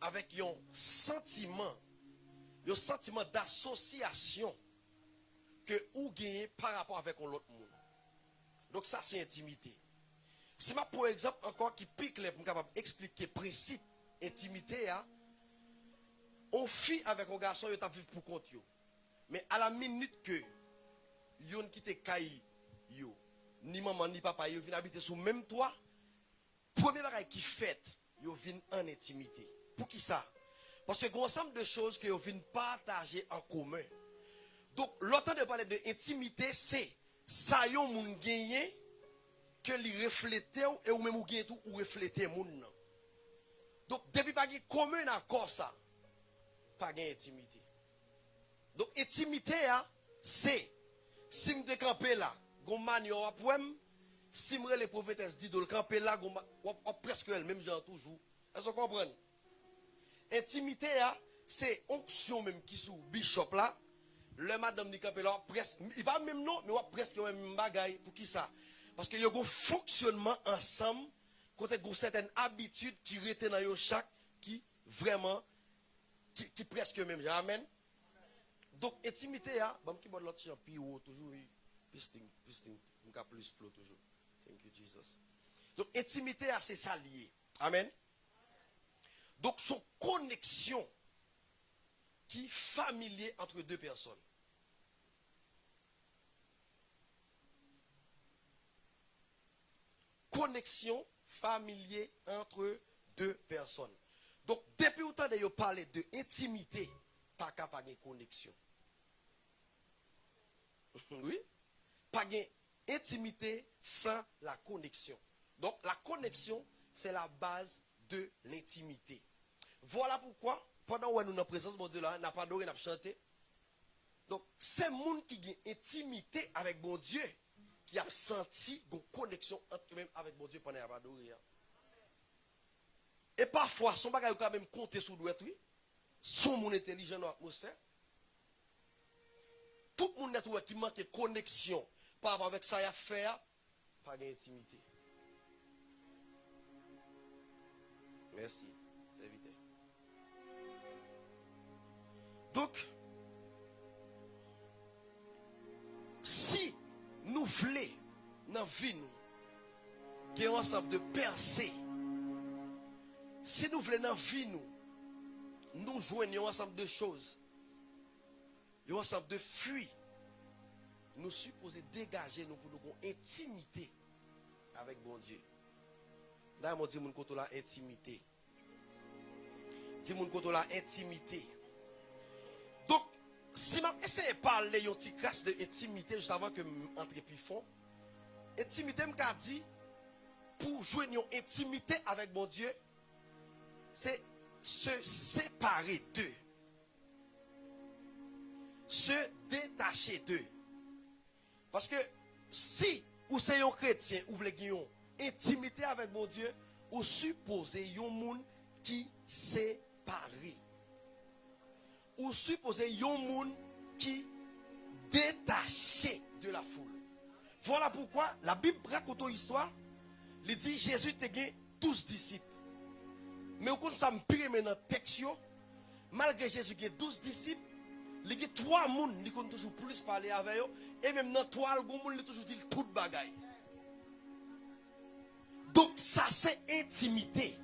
avec un sentiment, un sentiment d'association que ou gagner par rapport avec l'autre monde. Donc ça c'est intimité. Si ma pour exemple encore qui pique les pour capable expliquer principe intimité hein, on fit avec un garçon il vivre pour compte Mais à la minute que yon quitté caille yo ni maman ni papa yo viennent habiter sous même toit premier bagage qui fait yo viennent en intimité. Pour qui ça? Parce que grand ensemble de choses que yo viennent partager en commun. Donc, l'autant de parler de intimité, c'est ça yon moun genyen que li reflète ou et ou même ou genyen tout ou reflète moun. Donc depuis pas commun accord ça, pas gen intimité. Donc intimité a c'est si me campé là, gon man yo apwem, si me les prophétesses dit de le camper là, presque elle même genre toujours. Est-ce que vous comprenez? Intimité a c'est onction même qui sous bishop là. Le madame ni campé là, presque il pas même non, mais presque même bagaille pour qui ça? Parce que y a un fonctionnement ensemble côté une certaine habitude qui rete dans chaque qui vraiment qui, qui presque même amen. Donc intimité bon qui bon l'autre champi ou toujours oui, pisting pisting plus flow toujours. Thank you Jesus. Donc intimité a c'est ça lié. Amen. Donc son connexion qui familier entre deux personnes. Connexion familier entre deux personnes. Donc, depuis autant de parler de intimité, pas de connexion. oui? Pas de intimité sans la connexion. Donc, la connexion, c'est la base de l'intimité. Voilà pourquoi, pendant que nous sommes en présence de Dieu là, n'a pas adoré, n'a pas chanté. Donc, c'est monde qui a intimité avec mon Dieu qui a senti une connexion entre eux-mêmes avec mon Dieu pendant qu'il a adoré. Et parfois, son bagage quand même compter sous douette, oui. Son monde intelligent dans l'atmosphère. Tout le monde qui manque connexion par rapport avec ça à faire, pas d'intimité. Merci, serviteur. Donc, si nous voulons dans la vie, nous, qu'il y ait ensemble de percer, si nous voulons dans vie, nous, nous joignons ensemble de choses, un ensemble de fuites, nous supposons dégager nous pour nous intimité avec bon Dieu. D'ailleurs, moi, dis mon côté la intimité. Dis mon côté la intimité. Donc, si je essaie de parler un petit crash de intimité juste avant que je plus fond, intimité m'a dit pour jouer une intimité avec mon Dieu, c'est se séparer d'eux. Se détacher d'eux. Parce que si vous êtes chrétien, vous voulez une intimité avec mon Dieu, vous supposez un monde qui séparé. Vous supposez un monde qui détaché de la foule. Voilà pourquoi la Bible raconte une histoire. Il dit Jésus était 12 disciples. Mais au compte ça me pire le texte, malgré Jésus qui a 12 disciples, il y a 3 personnes qui ont toujours plus parler avec eux. Et même dans 3 personnes, il toujours dit tout bagaille. Donc ça c'est intimité.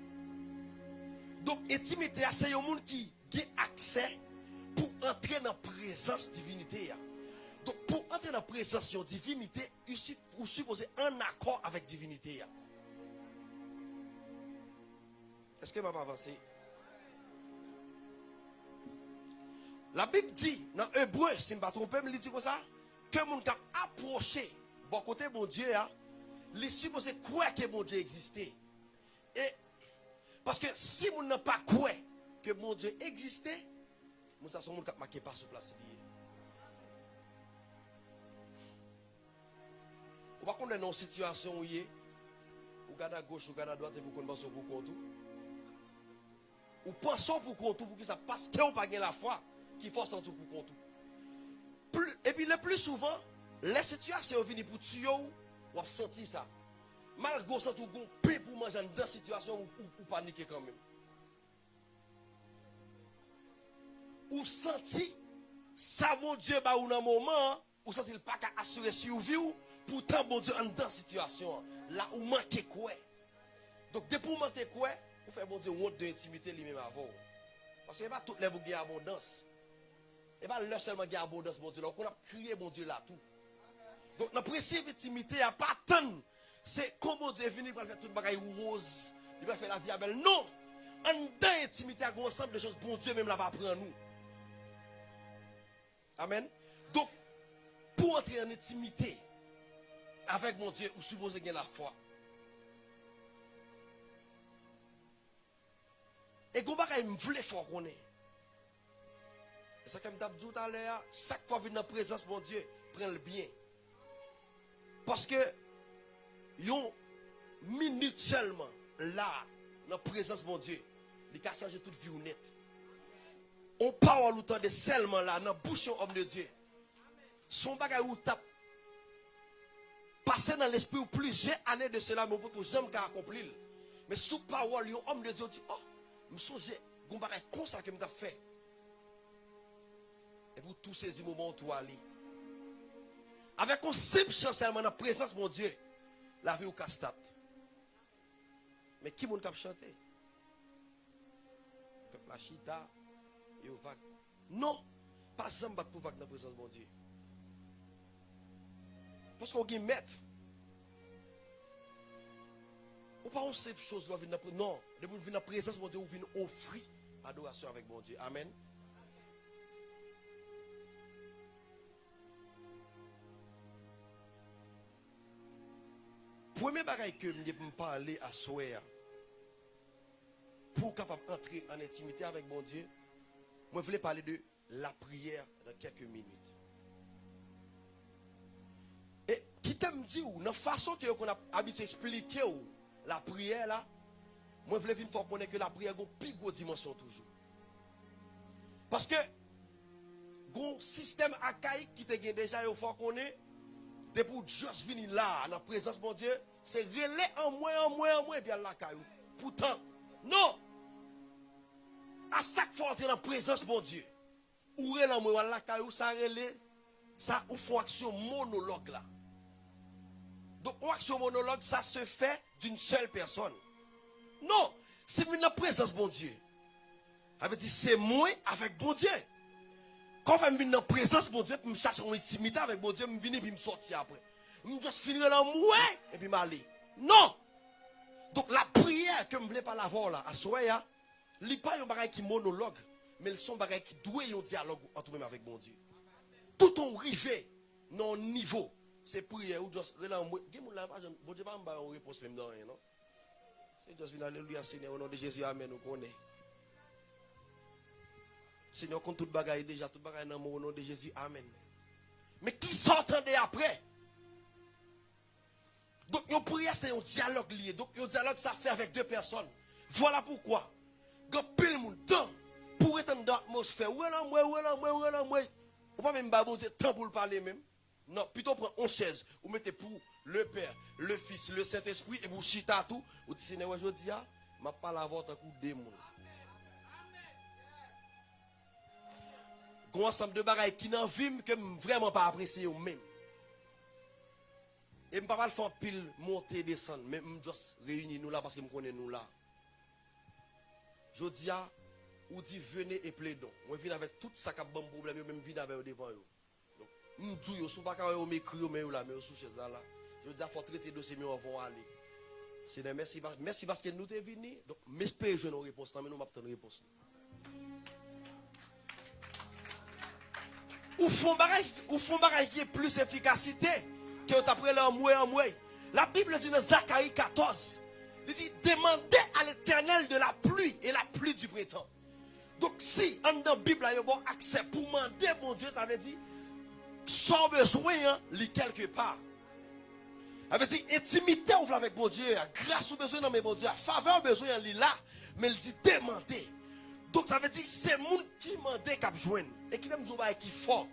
Donc intimité, c'est un monde qui a accès pour entrer dans la présence divinité. Donc pour entrer dans la présence de divinité, vous supposez un accord avec divinité. Est-ce que vais avancer? La Bible dit, dans Hébreu, si je ne me trompe pas, il dit comme ça, que mon a approché, bon côté mon Dieu, il est supposé croire que mon Dieu existait? Et, parce que si mon n'a pas croire que mon Dieu existait, mon ça son monde qui marqué pas sur place. On va connaître une situation où il est, ou regarde à gauche, ou regarde à droite, et vous connaissez pour compte. Ou pensons pour compte pour que ça passe, que on pas la foi qui force en tout pour compte. Et puis le plus souvent, les situations viennent pour tuer ou ou senti ça. Malgré ça, tout gon paix pour manger dans situation ou, ou, paniquer quand même. Ou senti ça mon Dieu ba ou dans moment ou senti le pas assurer survie ou pourtant mon Dieu en dans situation là où manque quoi. Donc depuis vous manquez quoi, vous faites bon Dieu honte de intimité lui-même avant. Parce que pas toutes les vous gagnent abondance. Et pas leur seulement gagne abondance mon Dieu. Donc on a crié mon Dieu là tout. Donc, notre principe intimité, il n'y a pas tant. C'est comment Dieu est venu pour faire toute bagaille rose. Il va faire la vie belle. Non. En dedans, intimité, il a ensemble de choses. Bon Dieu même là va prendre nous. Amen. Donc, pour entrer en intimité avec mon Dieu, ou supposé gagner la foi. Et qu'on va me fort qu'on est. Et ça, comme je tout à l'heure, chaque fois que dans la présence de mon Dieu, prends le bien. Parce que, une minute seulement, là, dans la présence de mon Dieu, il a changé toute vie nette. On parle autant de seulement là, dans la bouche homme de Dieu. Son bagage ou tape. Passer dans l'esprit plusieurs années de cela, mais que j'aime qu'à accomplir. Mais sous parole, un homme de Dieu dit, oh, me songe gon bagay kon ça que me t'a fait et pour tous ces moments où aller avec un simple chancellement dans la présence mon Dieu la vie au castat mais qui mon cap chanter peuple la chita et au vague non pas jamais battre pour vague dans la présence mon Dieu parce qu'on gagne maître ou pas on sait chose doit venir non. De vous venir la présence mon Dieu, vous venez offrir adoration avec mon Dieu. Amen. Premier bagage que je me parler à soir pour capable entrer en intimité avec mon Dieu, moi je voulais parler de la prière dans quelques minutes. Et qui t'aime dit ou, dans la façon que qu'on a habitué expliquer la prière là, Mwen vle vin fò konen ke la priye goun pi gwo dimensyon toujou. Paske, goun sistem akaik ki te gen deja yo fò konen, de pou jos vini la, nan prezans bon Diyo, se rele an mwen, an mwen, an mwen, pi al la kayou. Poutan, non! A sak fò ante nan prezans bon Diyo, ou rele an mwen, al la kayou, sa rele, sa ou fò aksyon monolog la. Don, ou aksyon monolog, sa se fè d'une sel person. Non. C'est dans la présence de mon Dieu. Avait dit, c'est moi avec mon Dieu. Quand je viens dans la présence de mon Dieu, je cherche une intimité avec mon Dieu, je viens et me sortir après. Je juste finir moi et puis m'aller. Non! Donc la prière que je voulais pas l'avoir là, à Soya, ce n'est pas un bagage qui monologue, mais c'est un bagage qui doit un dialogue entre même avec mon Dieu. Tout on rivé dans niveau, c'est prière ou juste là. Bon Dieu pas une réponse même dans rien, non? C'est juste alléluia Seigneur au nom de Jésus, amen, nous connaît. Seigneur, contre toute bagaille déjà, toute bagaille dans au nom de Jésus. Amen. Mais qui s'entendait après? Donc, une prière, c'est un dialogue lié. Donc, un dialogue, ça fait avec deux personnes. Voilà pourquoi. Quand pile monde temps pour être dans l'atmosphère, ouais, là, moi, ouais, là, moi, ouais, là, moi. On pas même baboser temps pour le parler même. Non, plutôt prendre 11 chaise. Vous mettez pour le Père, le Fils, le Saint-Esprit, et vous chita tout. Vous dites, Seigneur, je dis, je parle à votre coup de démon. un ensemble de bagailles qui n'en vivent que vraiment pas apprécié ou même. Et je ne pas pas faire pile monter descendre, mais je juste réunir nous là parce que je connais nous là. Je dis à ou dit venez et plaidons. Moi je viens avec tout ça qui a bon problème, même viens avec devant eux. Donc, je dis, si vous ne m'écrire, mais là, mais sous chez là. Je dis, faut traiter dossier, mais on va aller. C'est merci, merci parce que nous sommes venus. Donc, j'espère que je une réponse, mais nous m'attendons une réponse. Ou font bagay, ou font bagay qui est plus efficacité que après mois en mois. La Bible dit dans Zacharie 14, il dit demandez à l'éternel de la pluie et la pluie du printemps. Donc si en dans Bible il bon accès pour demander mon Dieu, ça veut dire sans besoin, hein, quelque part. Ça veut dire intimité avec mon Dieu, grâce au besoin dans mon Dieu, faveur au besoin là, mais il dit demander. Donc ça veut dire c'est monde qui demande qu'à joindre. Et qui aime dire qui fort.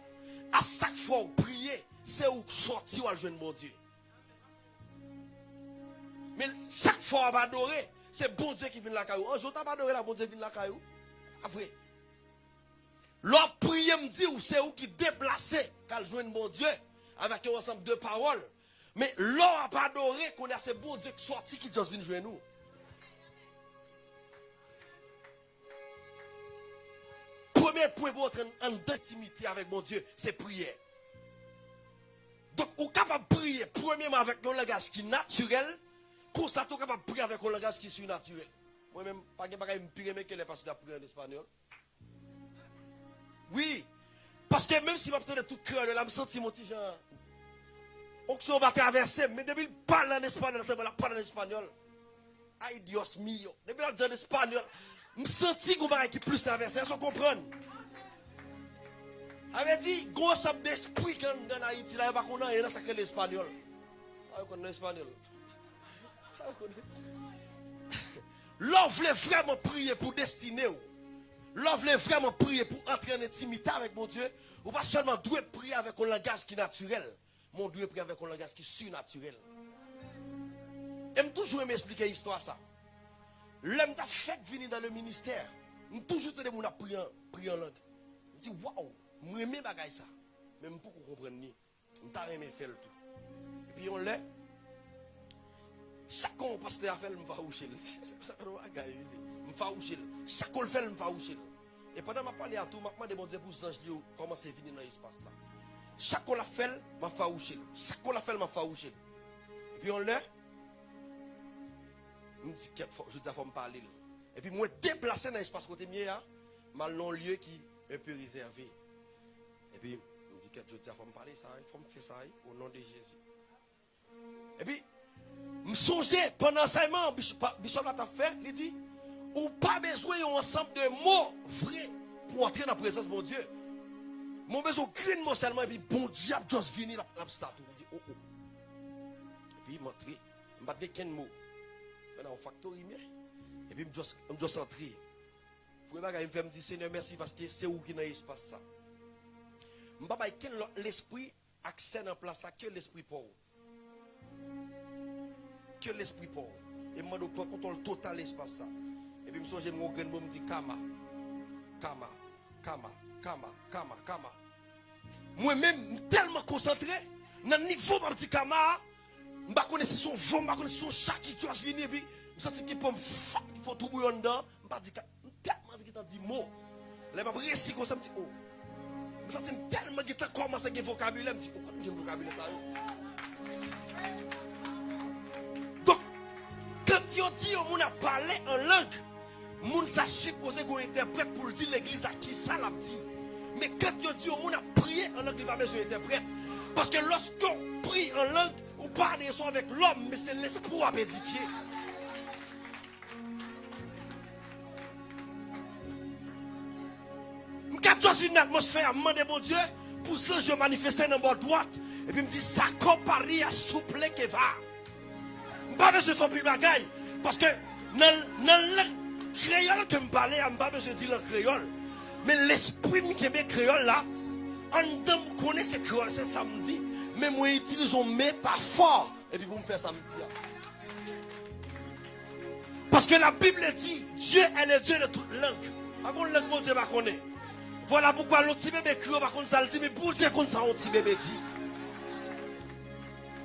À chaque fois où prier, c'est où sortir ou joindre mon Dieu. Mais chaque fois on va adorer, c'est bon Dieu qui vient la caillou. Un jour, tu pas adoré la bon Dieu qui vient la caillou. Après. L'homme prier me dit, c'est où qui déplacé qu'à joindre mon Dieu avec un ensemble de paroles. Mais l'homme n'a pas adoré qu'on a ce bon Dieu qui sorti qui juste vient joindre nous. premier point pour entrer en intimité avec mon Dieu, c'est prier. Donc, on est capable de prier, premièrement, avec un langage qui est naturel, pour ça, on est capable de prier avec un langage qui est surnaturel. Moi-même, pas de me pire est passée à prier en espagnol. Oui, parce que même si je de tout cœur, je me sens mon petit genre. onction va traverser, mais depuis qu'il parle en espagnol, pas parle en espagnol. Ay Dios mío. Depuis qu'il dit en espagnol, je sens qu'on qui plus traverser, vous comprenez? avait dit, gros ensemble d'esprit quand dans Haïti, là, il va qu'on a, ça l'espagnol. Ah, on connaît l'espagnol. Ça, vraiment prier pour destiner. L'on voulait vraiment prier pour entrer en intimité avec mon Dieu. Ou pas seulement doit prier avec un langage qui est naturel. Mon Dieu prier avec un langage qui est surnaturel. J'aime toujours m'expliquer l'histoire ça. L'homme t'a fait venir dans le ministère. Je toujours prier en langue. Je dis waouh, je aime ça. Même pour qu'on comprenne ni. Je t'a aimé faire le tout. Et puis on l'a chaque fois pasteur a fait, je vais oucher. Je vais oucher. Chaque fois fait, je. Et pendant que je parle à tout, je demande pour les anges comment c'est venu dans l'espace là. Chaque fois fait, je vais oucher. Chaque fois fait, je vais oucher. Et puis on l'a. Je me dis que je dois me parler. Et puis moi déplacé dans l'espace côté mien, je dans un lieu qui est un peu réservé. Et puis je me dis que je dois me parler ça, il faut me faire ça au nom de Jésus. Et puis je songeais pendant l'enseignement, Bishop l'a fait, il dit, ou pas besoin d'un ensemble de mots vrais pour entrer dans la présence de mon Dieu. Mon besoin de mot seulement, et puis bon diable, juste venir la, la statue. Je dis, oh oh. Et puis entré, je de mot. Je suis dans factory, et puis je suis entré. Pour me faire me dire, Seigneur, merci parce que c'est où qui dans l'espace ça. Je ne pas l'esprit accès en place que l'esprit pauvre que l'esprit pauvre. Et moi, je prends contrôle total l'espace ça. Et puis, je me suis dit, je me dis, Kama, Kama, Kama, Kama, Kama, Kama. Moi-même, tellement concentré, dans le niveau, je me Kama, je ne connais pas son vent, je ne connais son chat qui doit venir, puis je sens qu'il me faire, il faut tout bouillon dedans. Je me dis, tellement qu'il t'a dit mot. Je me récit comme ça, je me dis, oh. Je sens tellement qu'il t'a commencé avoir vocabulaire, je me dis, oh, comment j'ai vocabulaire ça? Quand on dit on a parlé en langue, moun sa supposé qu'on interprète pour dire l'église à qui ça l'a dit. Mais quand on dit on a prié en langue, il va besoin d'interprète. Parce que lorsqu'on prie en langue, on parle des sons avec l'homme, mais c'est l'esprit à édifier. Quand je une atmosphère, demander mon Dieu, pour ça je manifester dans ma droite. Et puis me dit, ça compare à souple que va pas besoin de faire plus bagaille. Parce que dans, le créole que je parle, je n'ai pas besoin de dire le créole. Mais l'esprit qui est créole là, en dedans, je connais ce créole, c'est samedi. Mais moi, j'utilise une métaphore. Et puis, vous me faites samedi. Parce que la Bible dit, Dieu est le Dieu de toute langue. Avant langue, mon Dieu connaître. Voilà pourquoi l'autre bébé créole, par contre, ça le dit, mais pour dire qu'on ça, un bébé dit.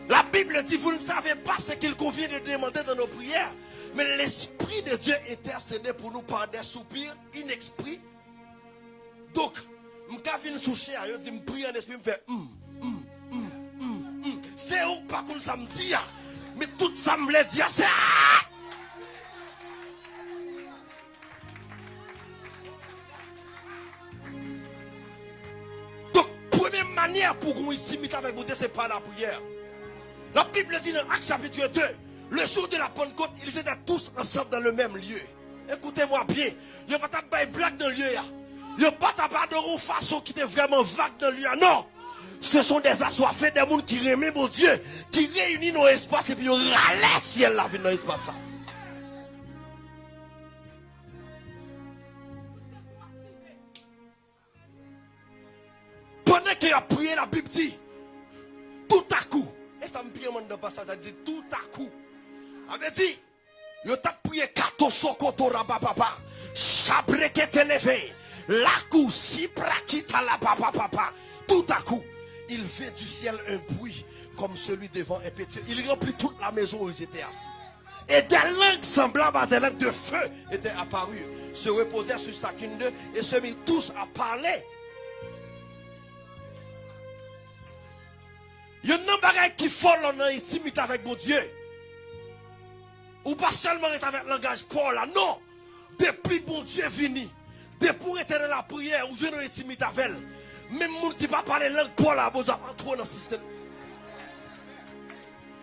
La Bible dit, vous ne savez pas ce qu'il convient de demander dans nos prières. Mais l'Esprit de Dieu intercède pour nous par des soupirs inexprits. Donc, je suis soucher, je dis, je prie en esprit, je fais, hum, hum, hum, c'est où pas qu'on ça me dit, mais tout ça me dit, c'est Donc, première manière pour qu'on s'imite avec vous, c'est pas la prière. La Bible dit dans Acte chapitre 2, le jour de la Pentecôte, ils étaient tous ensemble dans le même lieu. Écoutez-moi bien. Il n'y a pas de blague dans le lieu. Il n'y a pas de façon qui était vraiment vague dans le lieu. Non. Ce sont des assoiffés, des gens qui aiment mon Dieu, qui réunissent nos espaces et puis ils râlent ciel la vie dans l'espace. Pendant qu'il a prié, la Bible dit, tout à coup, et ça me pire dans passage, ça dit tout à coup. Avait dit, yo t'a prié kato sokoto rabababa. Chabre qui te levé. La cou si la papa papa. Tout à coup, il fait du ciel un bruit comme celui devant un pétier. Il remplit toute la maison où ils étaient assis. Et des langues semblables à des langues de feu étaient apparues, se reposèrent sur chacune d'eux et se mirent tous à parler Il y a un bagage qui folle en intimité avec mon Dieu. Ou pas seulement être avec le langage Paul là, non. Depuis mon Dieu venu, depuis être dans la prière ou je dans l'intimité avec elle, même monde qui ne pas parler langue Paul là, bon Dieu, trop dans le système.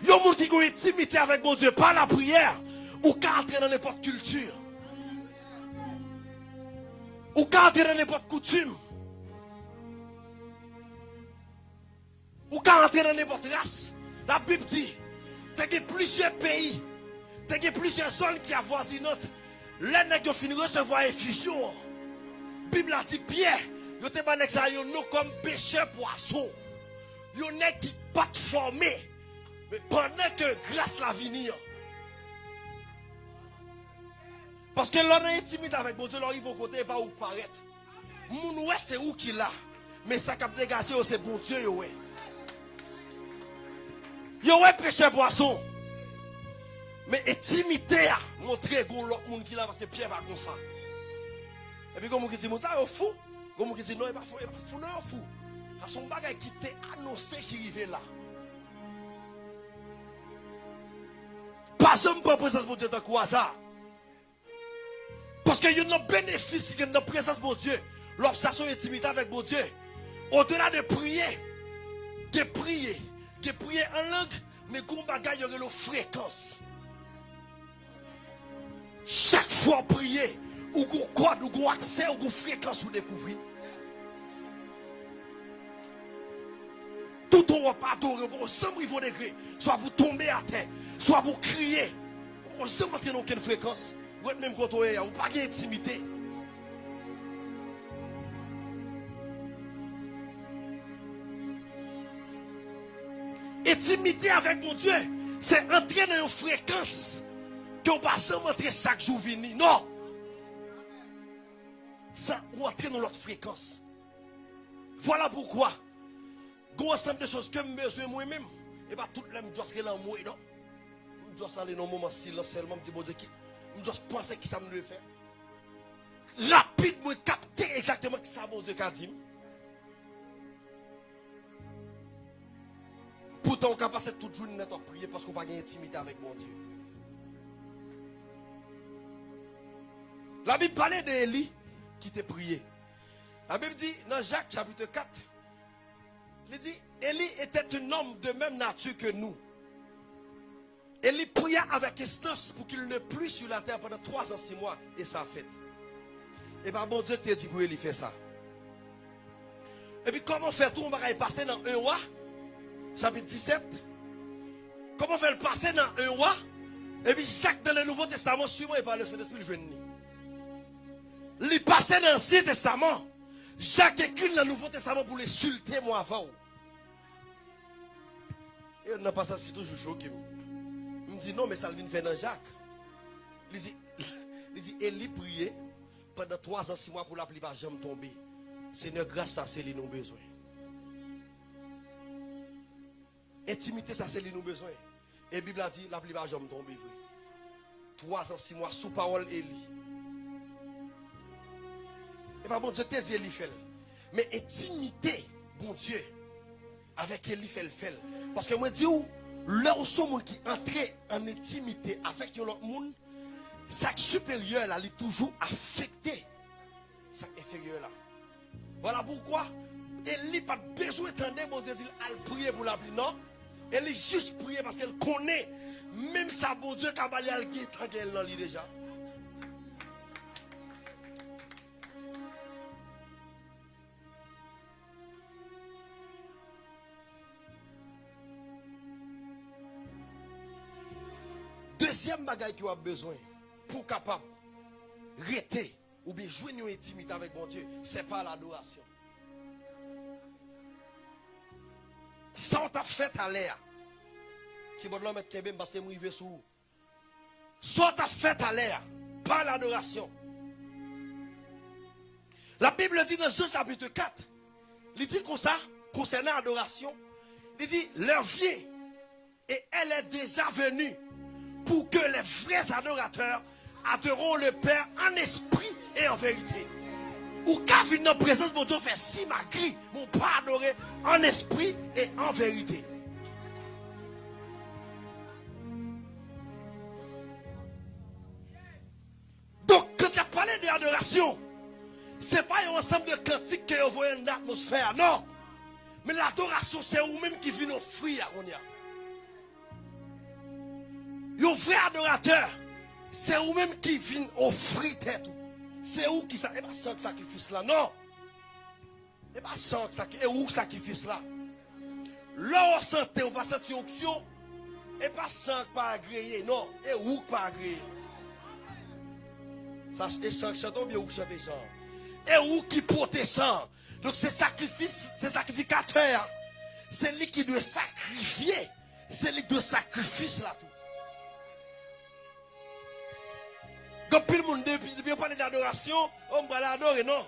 Yon moun qui a intimité avec mon Dieu par la prière, ou qu'à entrer dans n'importe culture. Ou qu'à entrer dans n'importe coutume. Ou qu'à entrer dans n'importe race. La Bible dit, il plusieurs pays, il y a plusieurs zones qui avoisinent. Les nègres fini recevoir effusion. Bible a dit, Pierre, yo te ban ça nous comme pêcheur poisson. Yo nèg qui pas formé. Mais pendant que grâce la venir. Parce que l'on est intimide avec Dieu, l'on arrive côté pas où paraître. Moun ouais c'est où qu'il a. Mais ça cap dégager c'est bon Dieu yo ouais. Yo ouais péché poisson. Mais intimité a montré gon l'autre monde qui là parce que Pierre va comme ça. Et puis comme qui dit ça est fou. Comme qui dit non, il pas fou, il pas fou, non, fou. À son bagage qui t'est annoncé qui arrivait là. Pas jamais pas présence de Dieu dans quoi ça. Parce qu'il y a un bénéfice qui est dans la présence de Dieu. L'obsession intimité avec mon Dieu. Au-delà de prier, de prier, de prier en langue, mais qu'on bagaille, il y aurait une fréquence. Chaque fois prier, ou qu'on code, ou qu'on accès, ou qu'on fréquence, ou découvrir. Tout on va adorer, on semble vos degrés, soit vous tomber à terre, soit vous crier. On semble entrer dans aucune fréquence. Ou même quand on est, on pas d'intimité. Intimité avec mon Dieu, c'est entrer dans une fréquence que on pas seulement entrer chaque jour venir. Non. Ça, ou entrer dans l'autre fréquence. Voilà pourquoi. Gros ensemble de choses que je besoin moi-même. Et pas tout le monde doit se moi, non? Je dois aller dans un moment silence seulement, me dire, bon Dieu, je dois penser qui ça me le fait. Rapidement, capter exactement qui ça, Dieu, qu'a dit. Pourtant, on passer toute journée à prier parce qu'on n'a pas d'intimité avec mon Dieu. La Bible parlait d'Élie qui t'a prié. La Bible dit dans Jacques chapitre 4, il dit, Élie était un homme de même nature que nous. Élie pria avec instance pour qu'il ne pluie sur la terre pendant trois ans, six mois, et ça a fait. Et bien, bon Dieu t'a dit pour Élie faire ça. Et puis, comment faire tout, on va passer dans un roi, chapitre 17. Comment faire le passer dans un roi, et puis, chaque dans le Nouveau Testament, suivant, et par le Saint-Esprit, le jeune. Il passait dans l'Ancien Testament. Jacques écrit dans le Nouveau Testament pour l'insulter moi avant. Et on n'a pas ça, c'est toujours choqué. Il me dit non, mais ça vient dans Jacques. Il dit, il dit, Élie priait pendant trois ans, six mois pour la pluie pas jamais tomber. Seigneur, grâce à ça, c'est nous besoin. Intimité, ça, c'est lui nous besoin. Et la Bible a dit, la pluie va jamais tomber. Trois ans, six mois, sous parole Élie. Pas bon Dieu te dit fait. Mais intimité, bon Dieu, avec Élie fait. Parce que moi, je dis, là où sont qui entrent en intimité avec l'autre monde, ça supérieur là, il est toujours affecté. Ça inférieur là. Voilà pourquoi Élie n'a pas besoin d'entendre mon Dieu dire, elle prier pour la pluie. Non. Elle est juste prier parce qu'elle connaît, même sa bon Dieu, quand elle est déjà. Deuxième bagaille qui a besoin pour capable rester ou bien jouer une intimité avec mon Dieu, c'est pas l'adoration. Ça on t'a fait à l'air. Qui va mettre Kevin parce que il sous. T'a fait à l'air, pas l'adoration. La Bible dit dans Jean chapitre 4, il dit comme ça, concernant l'adoration, il dit, leur vie, et elle est déjà venue pour que les vrais adorateurs adoreront le Père en esprit et en vérité. Ou qu'à venir la présence mon Dieu fait si ma cri, mon pas adoré en esprit et en vérité. Donc, quand tu as parlé d'adoration, ce n'est pas un ensemble de cantiques que vous voyez dans l'atmosphère, non. Mais l'adoration, c'est vous-même qui vient offrir à Un vrai adorateur, c'est vous-même qui vient offrir tête. C'est où qui ça Et pas sans sacrifice là, non. Et pas sans sacrifice. Et où sacrifice là Là, on santé, on pas senti onction. Et pas sans pas agréé, non. Et où pas agréé Ça, et sans chanter bien où chanter sans. Et où qui porte sang. Donc c'est sacrifice, c'est sacrificateur. C'est lui qui doit sacrifier. C'est lui qui doit sacrifier là tout. Quand le monde, depuis on parle d'adoration, on va l'adorer, non?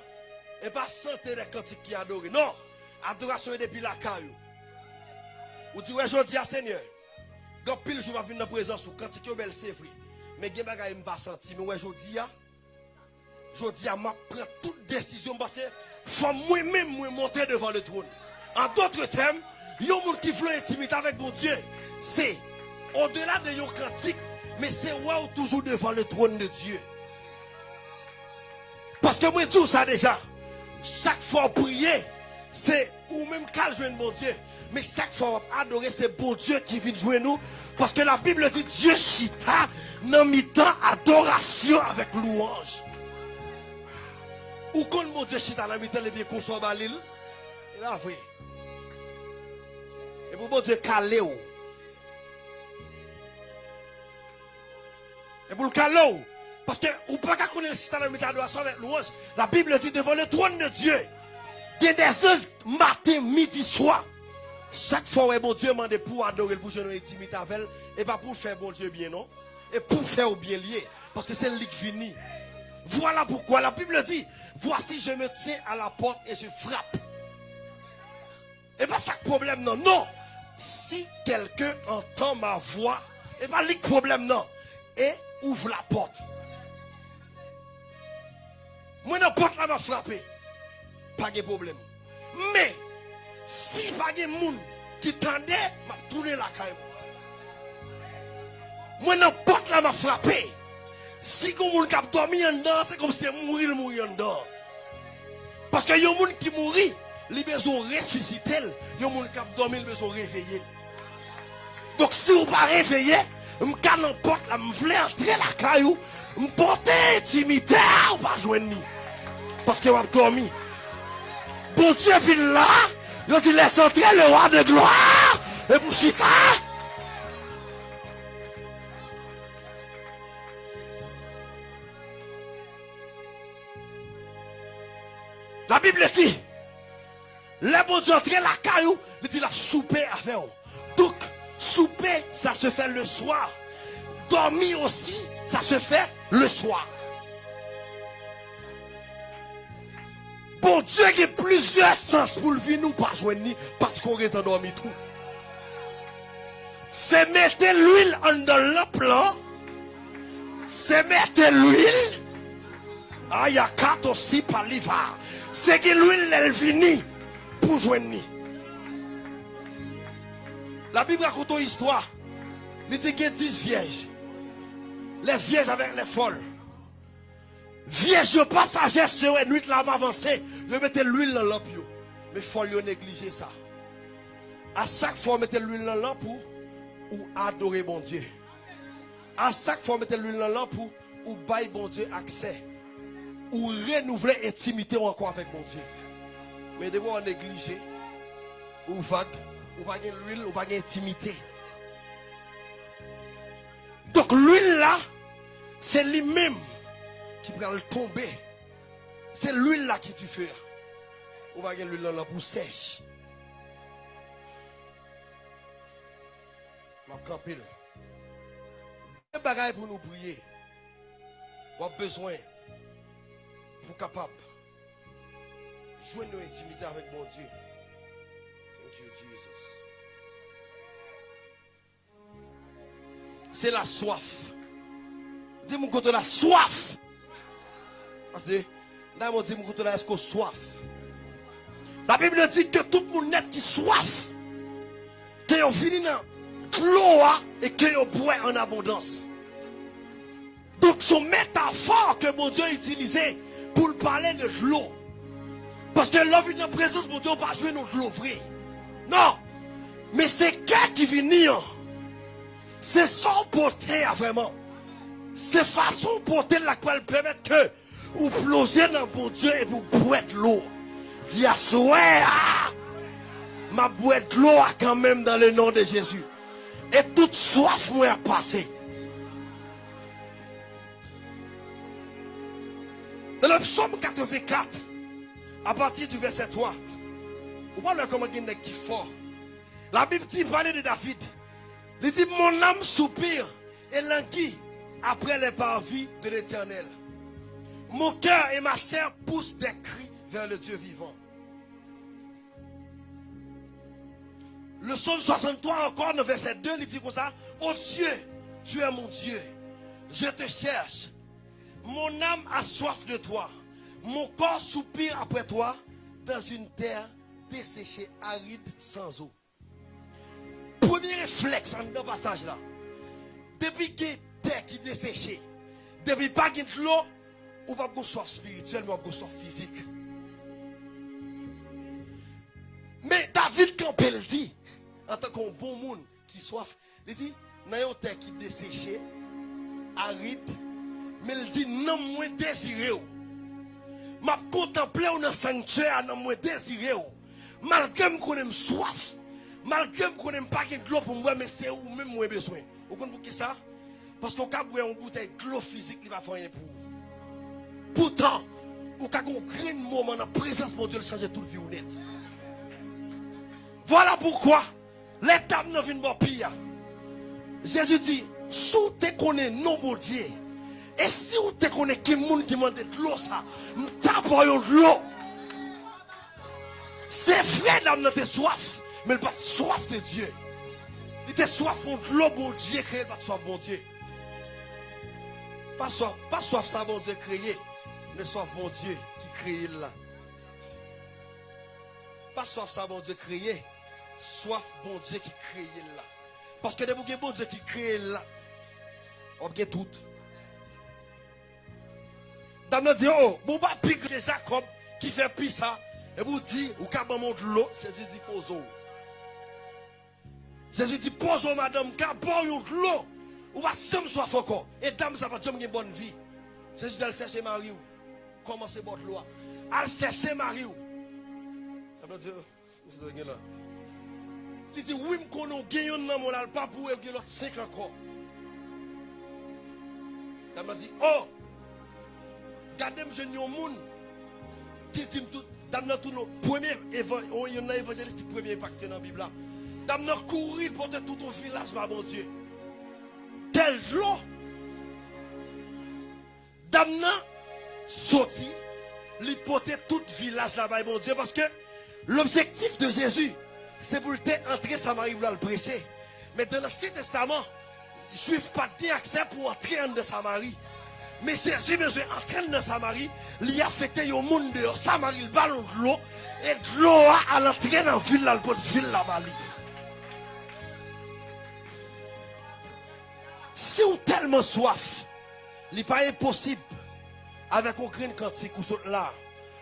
Et pas chanter les cantiques qui adorent, non? Adoration est depuis la caillou. Ou dit, ouais, je dis à Seigneur. Quand pile jour venir dans la présence, ou cantique est belle, c'est vrai. Mais y a des pas senti. Mais ouais, je dis, je dis, je prends toute décision parce que faut moi-même monter devant le trône. En d'autres termes, il y a des gens qui intimité avec mon Dieu. C'est au-delà de your cantique, mais c'est toujours devant le trône de Dieu. Parce que moi, dis ça déjà. Chaque fois prier, c'est ou même qu'à jouer mon Dieu. Mais chaque fois adorer, c'est bon Dieu qui vient jouer nous. Parce que la Bible dit Dieu chita dans mi-temps adoration avec louange. Ou quand mon Dieu chita dans mi-temps, les bien qu'on soit balil. Et vrai. Et pour mon Dieu calé Et pour le calot. Parce que ou pas qu'à connaître le chita dans mi-temps adoration avec louange. La Bible dit devant le trône de Dieu. Il des anges matin, midi, soir. Chaque fois mon Dieu demande pour adorer, pour jouer intimité avec elle, et pas pour faire bon Dieu bien, non? Et pour faire au bien lié. Parce que c'est lui qui finit. Voilà pourquoi la Bible dit, voici je me tiens à la porte et je frappe. Et pas le problème, non. Non. Si quelqu'un entend ma voix, et pas le problème, non. Et ouvre la porte. Moi, la porte là m'a frappé. Pas de problème. Mais, si pas de monde qui tendait, m'a tourné la caille. Moi, n'importe là m'a frappé. Si monde qui a dormi en dedans, c'est comme si mourir mourir en dedans. Parce que y a gens qui mourit, ils besoin ressusciter. Il y a gens qui a dormi, ils besoin réveiller. Donc si vous pas réveillé, je ne n'importe là, voulais entrer la caillou, je porter intimité, ou pas joindre. Parce que avez dormi. Bon Dieu vient là, il dit laisse entrer le roi de gloire, et vous chita. La Bible dit, les bon Dieu entrer la caillou, il dit la souper avec eux. Donc, souper, ça se fait le soir. Dormir aussi, ça se fait le soir. Bon Dieu qui a plusieurs sens pour le vivre, nous pas joindre parce qu'on est endormi tout. C'est mettre l'huile dans le plan. C'est mettre l'huile. Ah, il y a quatre aussi par l'hiver. C'est que l'huile, elle finit pour joindre. La Bible raconte une histoire. Il dit qu'il y a 10 vierges. Les vierges avec les folles. Vierge passager sur une nuit là avancé, je mettais l'huile dans lampe Mais faut le négliger ça. À chaque fois mettez l'huile dans lampe pour ou adorer bon Dieu. À chaque fois mettez l'huile dans lampe pour ou bailler bon Dieu accès ou renouveler intimité encore avec bon Dieu. Mais de on négliger ou vague ou pas l'huile ou pas intimité. Donc l'huile là c'est lui-même qui va le tomber. C'est l'huile là qui tu fais. Va gagner l'huile là pour sèche. Ma campile. Un bagage pour nous prier. On a besoin pour capable jouer nos intimités avec mon Dieu. C'est la soif. Dis-moi quand la soif soif? La Bible dit que tout le monde net qui soif, que ont fini dans l'eau et que ont boit en abondance. Donc son métaphore que mon Dieu a pour parler de l'eau. Parce que l'eau dans la présence mon Dieu, on pas jouer notre l'eau. Non. Mais c'est qu'est qui vient C'est son porter vraiment. C'est façon porter la quoi permettre que ou plonger dans mon Dieu et vous boire l'eau. Dis à ah, ma boîte l'eau quand même dans le nom de Jésus. Et toute soif moi a passé. Dans le psaume 84, à partir du verset 3, on voit comment il qui fort. La Bible dit, parler de David. Il dit, mon âme soupire et languit après les parvis de l'éternel. Mon cœur et ma chair poussent des cris vers le Dieu vivant. Le psaume 63 encore, le verset 2, il dit comme ça, oh Dieu, tu es mon Dieu, je te cherche. Mon âme a soif de toi. Mon corps soupire après toi dans une terre desséchée, aride, sans eau. Premier réflexe en passage là. Depuis que terre qui desséchée, depuis pas de l'eau, ou pas de soif spirituelle, mais de soif physique. Mais David, il dit, en tant qu'un bon monde qui soif, il dit, dans une terre qui desséchée, aride, mais il dit, non, moi désiré. M'a contemplé dans le sanctuaire, non, moi désiré. Malgré que j'ai soif, malgré que je n'ai pas de l'eau pour moi, mais c'est où même moi besoin. Vous comprenez pour ça? Parce qu'on a une bouteille de l'eau physique qui va faire rien pour vous. Pourtant, vous avez un moment dans la présence de Dieu changer toute vie honnête. Voilà pourquoi dames ne viennent pas pire. Jésus dit, sous te connais non bon Dieu, et si vous connaissez qui monde qui demande de l'eau, ça, d'abord de l'eau. C'est vrai, n'a pas soif, mais il pas soif de Dieu. Il a soif de l'eau, bon Dieu, créé, pas soif, bon Dieu. Pas soif, pas soif, ça, bon Dieu, créé, mais soif, bon Dieu, qui crée là. Pas soif, ça, bon Dieu, créé, soif, bon Dieu, qui crée là. Parce que des bon Dieu qui crée là, on a tout. Dame dit, oh, bon, bah, pique de Jacob qui fait pis ça. Et vous dit, ou qu'à monte l'eau, Jésus dit, pose Jésus dit, pose madame, car bon l'eau. Ou va sem soif encore. Et dame, ça va jamais une bonne vie. Jésus dit, elle chercher Marie. Comment c'est votre loi? Elle chercher Marie. Dame. Il dit, oui, je connais un dans mon pas pour l'autre 5 encore. Dame dit, oh, Gardez je un monde qui dit tout dans tout nos premier évangéliste premier impacté dans la Bible Dans courir pour tout ton village va mon Dieu. Tel l'eau. Damna sorti, l'hypothèse tout village là-bas, mon Dieu, parce que l'objectif de Jésus, c'est pour entrer Samarie pour le prêcher. Mais dans l'Ancien Testament, les Juifs pas bien accès pour entrer en Samarie. Mais Jésus, monsieur, en train de Samarie, il a affecté le monde de Samarie, le ballon de l'eau, et de l'eau à l'entrée dans la ville, dans la ville là-bas. Si vous tellement soif, il n'est pas impossible, avec aucune quantité ou saute là.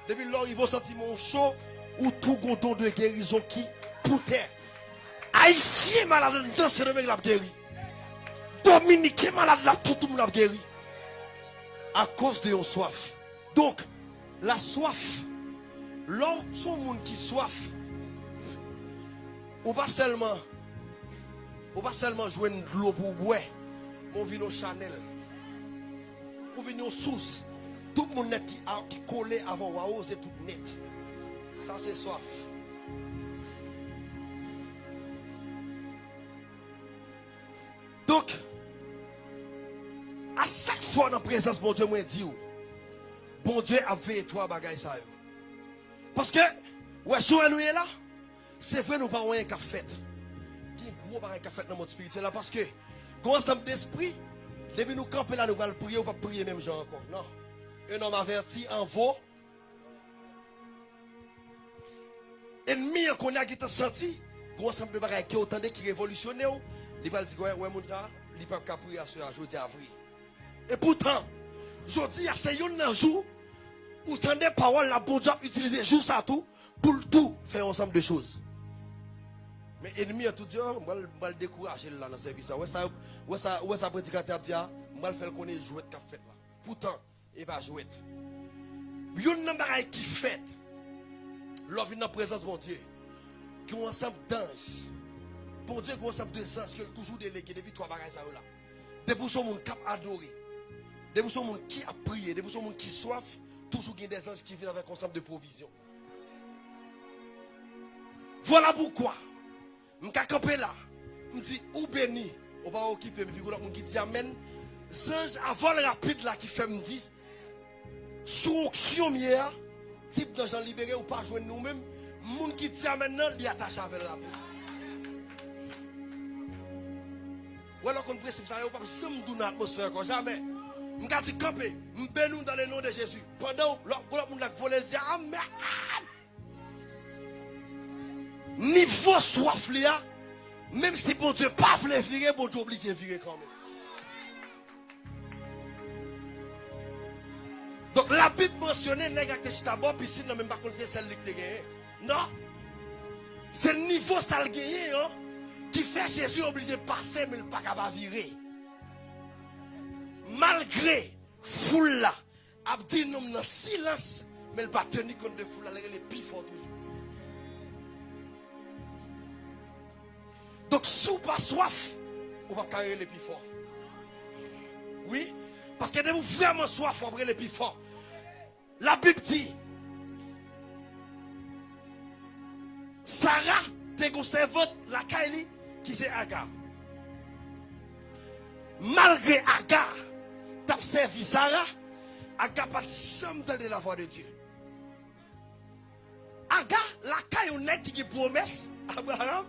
Depuis lors, il va sentir mon chaud, ou tout gondon de guérison qui poutait. Haïtien malade, dans ce mec l'a guéri. Dominique malade, tout le monde l'a guéri à cause de la soif. Donc, la soif, l'homme, son monde qui soif, ou pas seulement, ou pas seulement jouer de l'eau pour boire, on vient au Chanel, on vient aux sources. Tout le monde qui, qui collé avant waouh, c'est tout net. Ça, c'est soif. Donc, à chaque fois dans la présence, bon Dieu, moi dit, bon Dieu a fait toi bagaille ça. Parce que, ouais, si nous est là, c'est vrai, nous pas un fait. Il y a un gros qu'a fait dans notre spirituel là, parce que, ensemble d'esprit, depuis nous camper là, nous allons prier, ou pas prier même gens encore. Non. Un homme averti en vaut. Ennemi qu'on a qui t'a senti, quand ensemble de bagaille qui autant qui révolutionné, il va dire, ouais, ouais, mon ça, pas prier à ce jour d'avril. Et pourtant, je dis à ces un jour, où des paroles, la bonne Dieu utiliser jour ça tout, pour tout faire ensemble de choses. Mais l'ennemi a tout dit, oh, on va le décourager là dans ce service. Ouais, ça, Où où ça prédicateur dit, ah, moi, le faire est jouet qu'a fait là. Pourtant, il va jouer. Yon nan bagay qui fait, l'offre dans la présence mon Dieu, qui ensemble d'anges. Bon Dieu, qui ensemble de qui ont toujours délégué depuis trois bagages là. Depuis son monde cap adoré. Depuis son monde qui a prié, depuis son monde qui soif, toujours il y a des anges qui viennent avec un ensemble de provisions. Voilà pourquoi, je suis campé là, je dis, ou béni, on va occuper, puis on dit Amen. Avant le rapide là qui fait me dire, sous onction type d'argent libéré ou pas joindre nous-mêmes, moun qui dit maintenant, il attache avec le rapide. Ou alors qu'on principe ça, on pas jamais dans l'atmosphère comme jamais. Je dis camper, je dans le nom de Jésus. Pendant l'autre monde volé, dit Amen. Niveau soif là, même si bon Dieu pas voulait virer, bon Dieu obligé de virer quand même. Donc la Bible mentionnait nèg ak d'abord piscine même pas c'est celle qui gagné. Non. C'est le niveau ça le gagné hein, qui fait Jésus obligé de passer mais il pas capable virer. Malgré foule là, a dit non silence mais il pas tenir compte de foule là, il est plus Donc si vous pas soif, vous va carrer les plus fort. Oui, parce que vous vraiment soif, vous les plus fort. La Bible dit, Sarah te conservé la Kaili qui c'est Agar. Malgré Agar, t'as servi Sarah, Agar pas jamais de la voix de Dieu. Agar, la Kaili qui promesse, Abraham,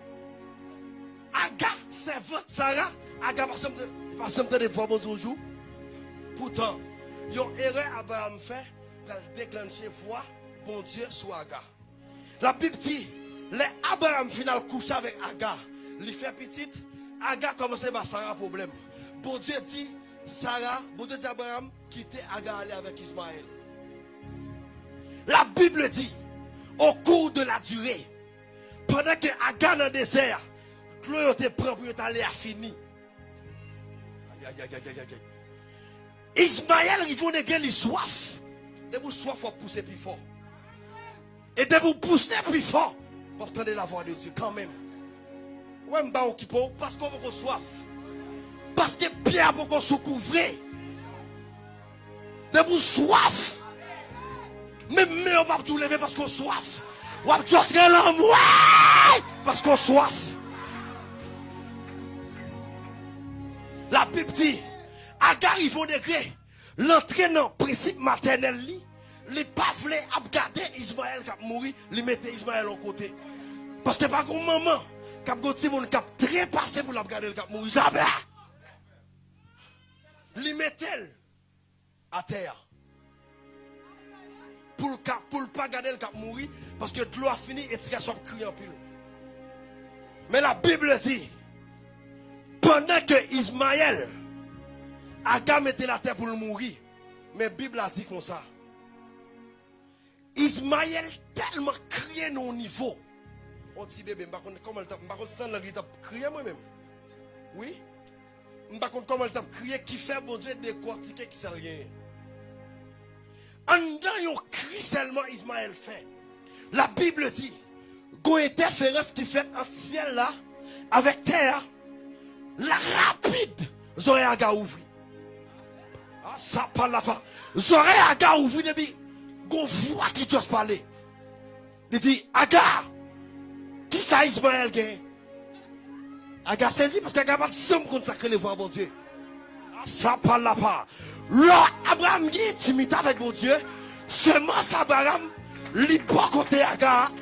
Agar, servante Sarah, Agar pas jamais de voix de Dieu. Pourtant, il y a une erreur Abraham fait déclencher foi, bon Dieu, sur Agar. La Bible dit, les Abraham final couche avec Agar, il fait petite, Agar commence à Sarah problème. Bon Dieu dit, Sarah, bon Dieu dit Abraham, quitter Agar aller avec Ismaël. La Bible dit, au cours de la durée, pendant que Agar dans le désert, Prêt pour aller à. Ismaël, il faut néger soif. De vous soif, faut pousser plus fort. Et de vous pousser plus fort pour entendre la voix de Dieu quand même. Parce qu'on vous soif. Parce que Pierre pour qu'on se couvre. De vous soif. Même mais on va tout lever parce qu'on soif. Ou l'homme, ouais, parce qu'on soif. Bible dit, Agar, ils vont degré l'entraînant principe maternel les pas voulu garder Ismaël qui a mouru, li mettait Ismaël au côté. Parce que pas comme maman, qui a goûté mon cap très passé pour la garder le cap mouru, jamais. Li mettait à terre. Pour ne pas garder le cap mouru, parce que l'eau a fini et tu as crié en pile. Mais la Bible dit, pendant que Ismaël Aga mettait la terre pour le mourir. Mais la Bible a dit comme ça. Ismaël tellement crié au niveau. On dit bébé, je ne comment il a crié moi-même. Oui? Je ne comment il a crié qui fait bon Dieu décortiquer qui sait rien. En dedans, un cri seulement Ismaël fait. La Bible dit, une interférence qui fait entre ciel là, avec terre, la rapide, aurez à ouvrir. Ah, ça parle la fin. J'aurais Agar ouvrir depuis qu'on voit qui doit parler. Il dit, Agar, qui ça Ismaël gagne? Agar saisi parce qu'Agar pas de somme consacrer les voix bon Dieu. Ah, ça parle la. Là, Abraham dit intimité avec mon Dieu. Semence Abraham, côté Agar.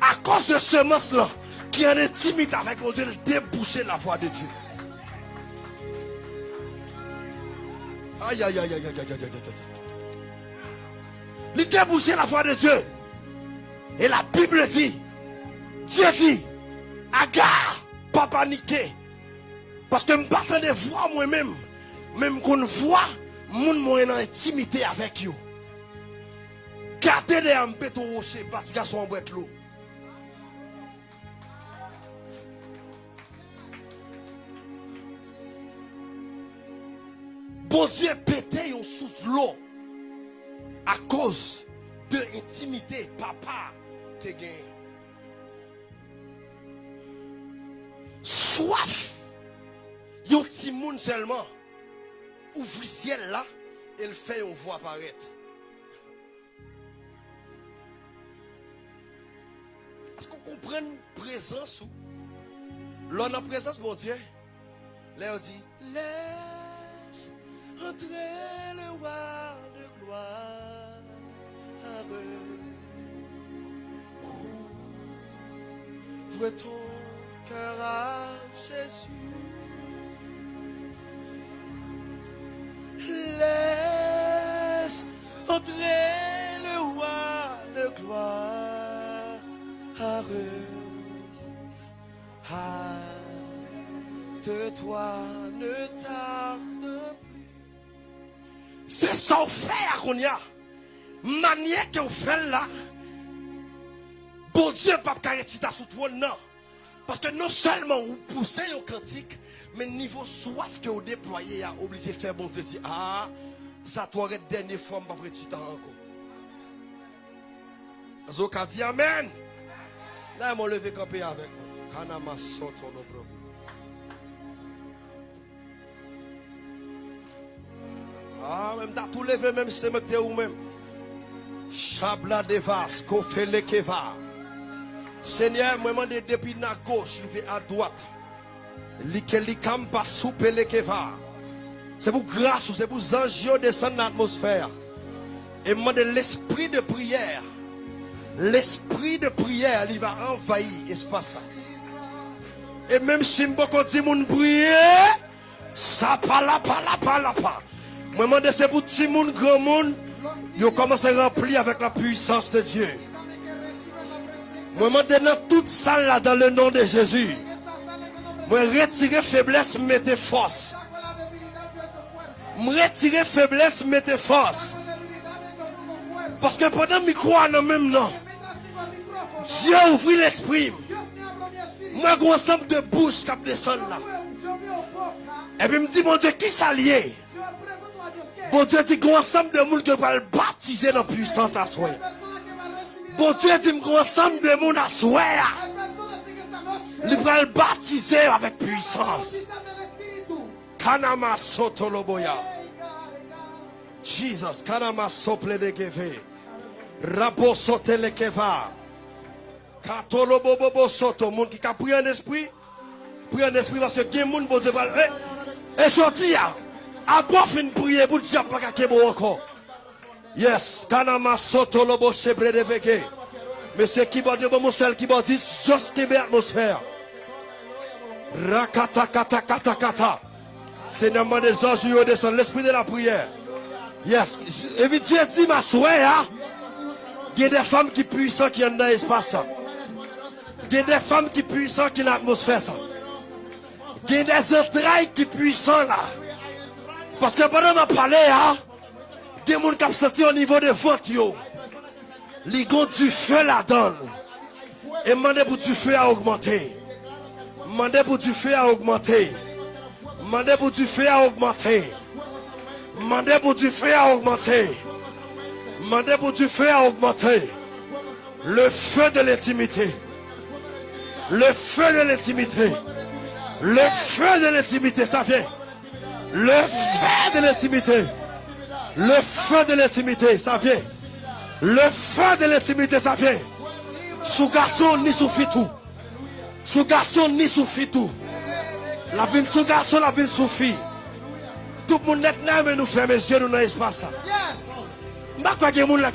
À cause de semence là, qui en intimité avec Dieu, déboucher la voix de Dieu. Aïe, aïe, aïe, aïe, aïe, aïe, aïe, aïe. Il débouchait la voix de Dieu. Et la Bible dit, Dieu dit, Agar, pas paniquer. Parce que je ne de voir moi-même. Même qu'on voit, mon moi en intimité avec vous. Gardez les un rocher, parce qu'ils sont en boîte l'eau. Bon Dieu pété yon sous l'eau à cause de intimité papa te gagne. Soif. Yon petit monde seulement ouvre ciel là et le fait on voit apparaître. Est-ce qu'on comprend présence ou L'on a présence, mon Dieu. Là, on dit, entrer le roi de gloire. Ouvre ton cœur à Jésus. Laisse entrer le roi de gloire. Hâte toi, ne tarde plus. C'est ça fait à Konya. Manière qu'on fait là. Bon Dieu, pas carrétita sous toi, non. Parce que non seulement vous poussez au cantique, mais niveau soif que vous déployez, a obligé de faire bon Dieu dire, ah, ça t'aurait dernière fois, pas vrai, encore. Zoka dit Amen. Là, ils m'ont levé campé avec moi. Kanama soto no Ah, même t'as tout levé, même c'est ou même. Chabla de vas, kofele keva. Seigneur, moi, demande depuis la gauche, je vais à droite. Likelikam pas soupele keva. C'est pour grâce, c'est pour anges descendre dans l'atmosphère. Et demande l'esprit de prière. L'esprit de prière, il va envahir l'espace. Et même si je dis mon prier, ça parle pas, parle pas. Moi, je demande c'est pour tout le monde, grand monde, ils commencent à remplir avec la puissance de Dieu. Je demande dans toute salle là, dans le nom de Jésus. Moi, retirer faiblesse, mettez force. Moi, retirer faiblesse, mettez force. Parce que pendant que je crois dans même nom, Dieu ouvre l'esprit. Moi, un ensemble de bouches qui descendent là. Et puis, me dit, mon Dieu, qui s'allie? Bon Dieu dit, un ensemble de monde qui va le baptiser dans la puissance à soi. Bon Dieu dit, un ensemble de monde à soi. Il va le baptiser avec puissance. Kanama sotoloboya. Jesus, kanama sople de keve. Rabo sote le keva. Katolo bobo soto. Moun qui a pris un esprit. Pris un esprit parce que gen moun bon Dieu va. Et sorti Abwa fin priye pou diap la kake bo anko. Yes, kanama soto lobo sebre de veke. Mese ki badi bo mousel ki badis, just tebe atmosfer. Rakata kata kata kata. Se nanman de zanjou yo desan, l'esprit de la priye. Yes, evi diye di ma souwe ya. Gen de fam ki pwisan ki yon nan espasa. Gen de fam ki pwisan ki nan atmosfer sa. Gen de zentray ki pwisan la. Parce que pendant que je il y a des gens qui ont senti au niveau des ventes. Les gars du feu donne. Et demandez pour du feu à augmenter. Demandez pour du feu à augmenter. Demandez pour du feu à augmenter. Demandez pour du feu à augmenter. Demandez pour du feu à augmenter. Le feu de l'intimité. Le feu de l'intimité. Le feu de l'intimité, ça vient. Le feu de l'intimité. Le feu de l'intimité, ça vient. Le feu de l'intimité, ça vient. Sous garçon ni sous tout. Sous garçon ni sous tout. La vie sous garçon, la vie sous fille. Tout le monde est là, nous fermons les yeux dans l'espace. Je ne sais pas qui est moun là.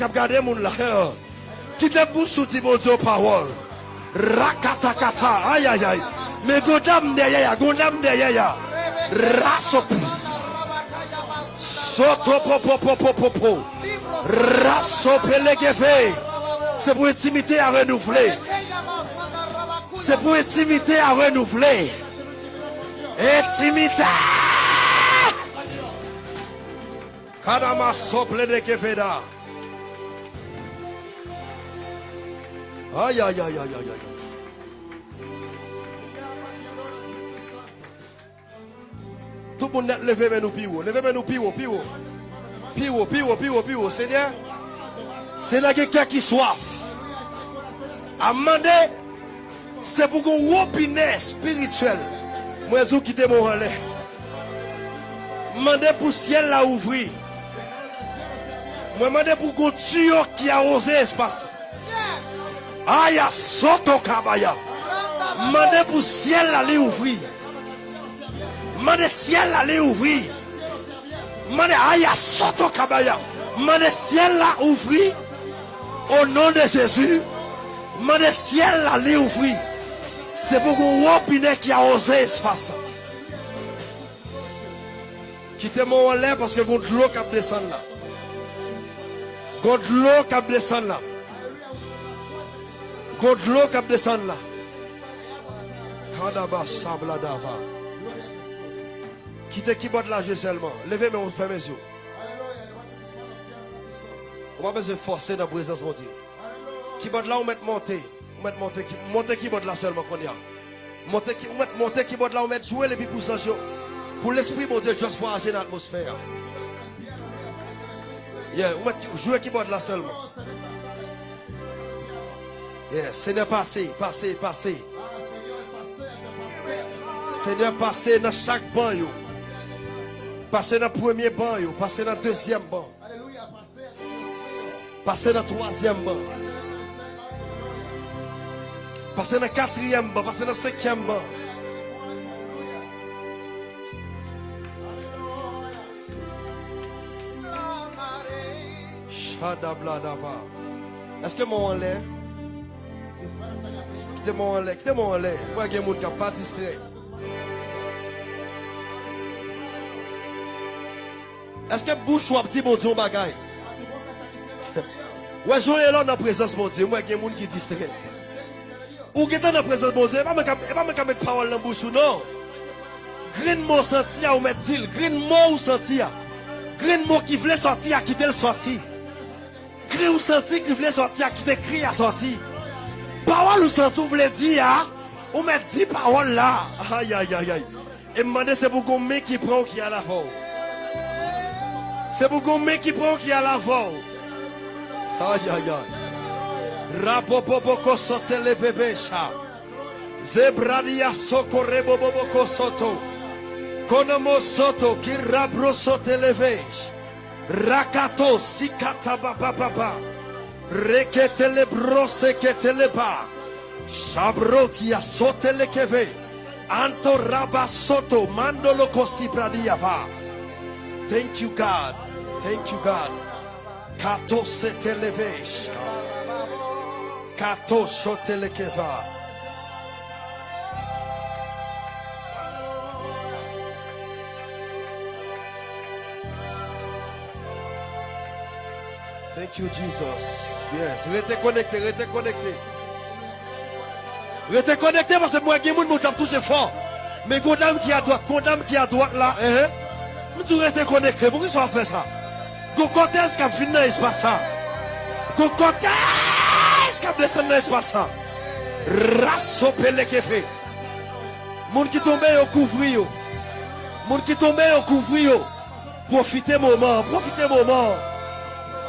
Qui te bouche sous dit mon Dieu parole? Rakatakata. Aïe aïe aïe. Mais godam derrière, godam derrière. Raso. Soto popo popo popo. Raso pelegeve. C'est pour intimité à renouveler. C'est pour intimité à renouveler. Intimité. Kadama sople de. Aïe aïe aïe aïe aïe aïe. Tout le monde lever mais nous pire. Levez mais nous pire, pire. Pire, pire, pire, pire. Seigneur, c'est là quelqu'un qui soif. À demander, c'est pour qu'on robinet spirituel. Moi, je quitte mon relais. Demandez pour ciel la ouvrir. Moi, demandez pour qu'on tuyau qui a osé espace. Aya soto kabaya. Demandez pour ciel aller ouvrir. Demandez ciel aller ouvrir. Demandez aya soto kabaya. Demandez ciel la ouvrir. Au nom de Jésus. Demandez ciel aller ouvrir. C'est pour qu'on robinet qui a osé espace. Quittez-moi en l'air parce que contre l'eau qui descend là. Contre l'eau qui descend là. Contre l'eau qui descend là. Kadaba sabla dava. Quittez qui botte là seulement. Levez mais on ferme mes yeux. On va de forcer dans la présence de Dieu. Qui botte là, on met monter. On met qui monter qui là seulement qu'on y a. Qui met monter qui là, on met jouer les pour pour l'esprit mon Dieu juste pour agir dans l'atmosphère. Yeah, jouer qui botte là seulement. Yeah, Seigneur passé, passé, passé. Seigneur passé dans chaque banc Passé dans le premier banc passé dans le deuxième banc. Passé dans le troisième banc. Passé dans le quatrième banc, passé dans le cinquième banc. Est-ce que mon en l'air? Quittez-moi en l'air, quittez-moi en l'air. Moi, il y a des gens qui pas. Est-ce que bouche ou dit mon Dieu bagaille? Ouais, je suis là dans la présence mon Dieu. Moi, il y a qui sont distraits. Ou qui est dans la présence de mon Dieu, mettre parole dans la ou non? Green mot senti ou mettre dit, green mot ou senti à. Green mot qui voulait sortir à le sorti. Cri ou senti qui voulait sortir à quitter cri à sortir. Parole ou senti ou voulait dire, ah, ou mettre dit là. Aïe, aïe, aïe, aïe. Et me c'est pour qu'on qui prend qui a la voix. C'est pour qu'on qui prend qui a la voix. Aïe, aïe, aïe. Rapopopoko sote le bébé chat. Zebradia sokore boboko soto. Konomo soto ki rabro sote le. Rakato sikata baba baba. Rekete le brose kete le ba. Shabroti sote le keve. Anto raba soto mandolo kosi bradia va. Thank you God. Thank you God. Kato se televesh. Kato shote keva. Thank you, Jesus. Yes. Restez connecté, restez connecté. Restez connecté parce que moi, a gens qui touché fort. Mais Godam qui à droite, Godam qui à droite là, hein? Nous restez connecté. Pourquoi ça fait ça? Gon kontez kap vin nan espasa. Gon kontez kap desen nan espasa. Raso pele kefe. Moun ki tombe yo kouvri yo. Moun ki tombe yo kouvri yo. Profite mouman, profite mouman.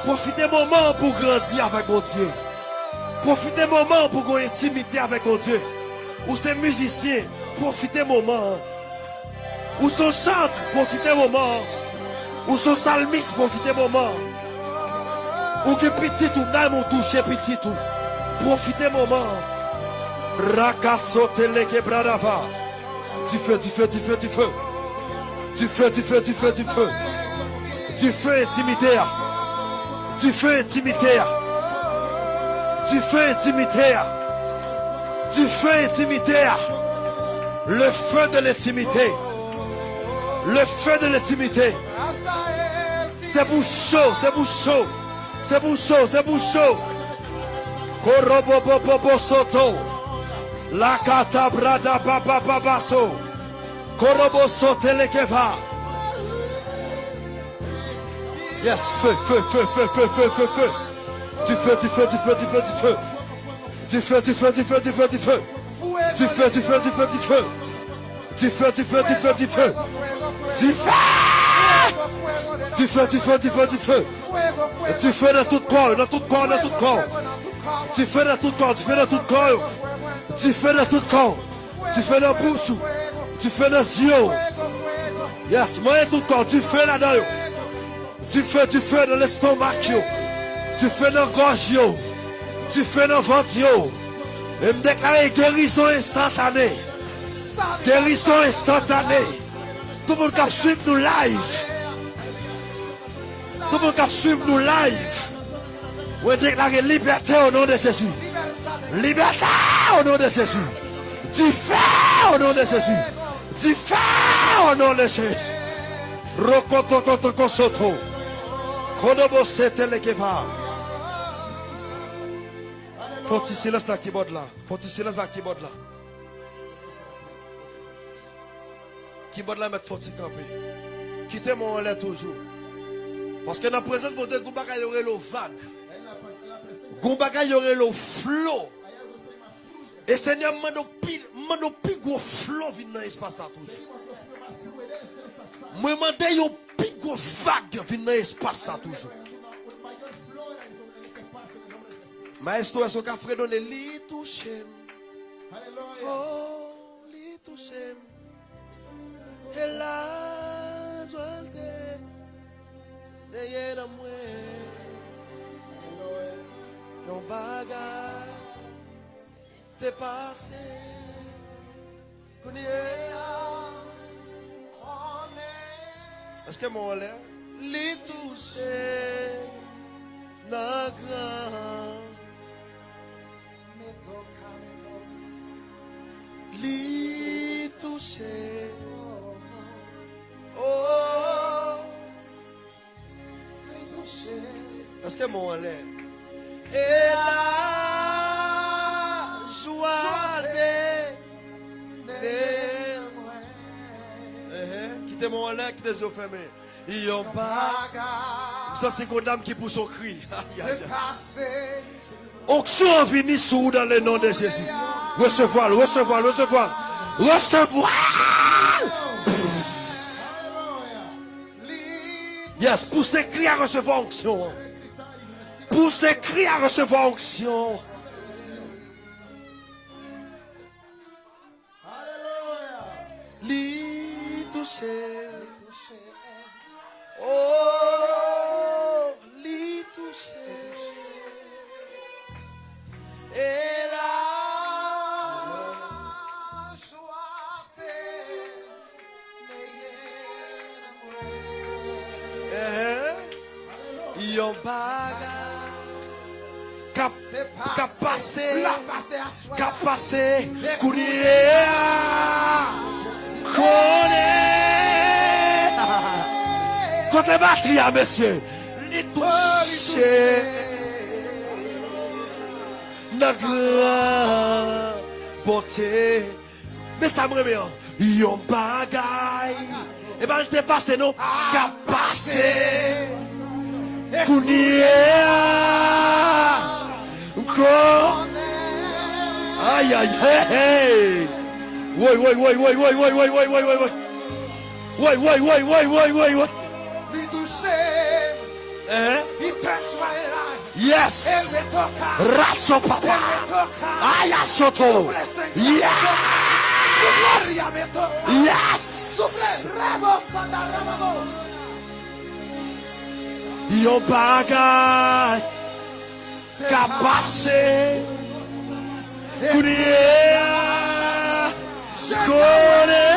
Profite mouman pou grandi avèk moun Diyo. Profite mouman pou kon intimite avèk moun Diyo. Ou se muzisyen, profite mouman. Ou son chante, profite mouman. Ou son salmiste, profitez moment. Ou que petit ou n'aime ou toucher petit tout. Profitez moment. Rakasote le quebradava. Du feu, du feu, du feu, du feu. Du feu, du feu, du feu, du feu. Du feu intimidé. Du feu intimidé. Du feu intimidé. Du feu. Le feu de l'intimité. Le feu de l'intimité. C'est pour chaud, c'est pour chaud. C'est pour chaud, c'est pour chaud. Korobobobobo soto. La kata brada baba babaso. Korobo sote lekeva. Yes, feu, feu, feu, feu, feu, feu, feu, feu. Du feu, du feu, du feu, du feu, du feu. Du feu, du feu, du feu, du feu, du feu. Du feu, du feu, du feu, du feu. Du feu, du feu, du feu, du feu. Du feu. Du feu, du feu, du feu, du feu. Du feu dans tout corps, dans tout corps, dans tout corps. Du feu dans tout corps, du feu dans tout corps. Du feu dans tout corps. Du feu dans la bouche. Du feu dans les yeux. Yes, moi tout corps, du feu là-dedans. Du feu, du feu dans l'estomac. Du feu dans la gorge. Du feu dans le ventre. Et me déclarer guérison instantanée. Guérison instantanée. Tout moun kap suiv nou live. Tout moun kap suiv nou live. Ou e deklare liberté ou nou de sesi. Liberté ou nou de sesi. Di fè ou nou de sesi. Di fè ou nou de sesi. Rokoto koto kosoto. Kodobo sete le keva. Foti silens la kibod la. Foti silens la kibod la. qui bon la mettre fort camper. Quittez mon lait toujours. Parce que dans la présence de Dieu, il y aurait le vague. Il y aurait le flot. Et Seigneur, m'a plus gros flot dans l'espace toujours. Moi, demandé un plus gros vague dans l'espace toujours. Maestro, est-ce qu'on a fait donner. e la suerte de llena muerte no es no paga. Te pase con ella parce que mon l'air les toucher na grand me toca me toca. Li toucher Oh. Touché. Est-ce que mon l'air? Et la joie de Quittez mon l'air, quittez les yeux fermés. Ils ont pas. Ça, c'est une dame qui pousse son cri. Aïe, aïe. Onction vous dans le nom de Jésus. Recevoir, recevoir, recevoir. Recevoir. Yes, poussez à recevoir onction. Poussez cri à recevoir onction. Li touché. Kap pase Kap pase Kounye Kone Kote batri ya mesye Li touche Nan gran Bote Me sa mreme Yon bagay E ba lte pase nou Kap pase Kounye Kon Aïe aïe hey hey Oui oui oui oui oui oui oui oui oui oui oui Oui oui oui oui oui oui oui Hein Yes Raso papa Aya soto Yes Yes Yon bagay Kapase Kounye Kone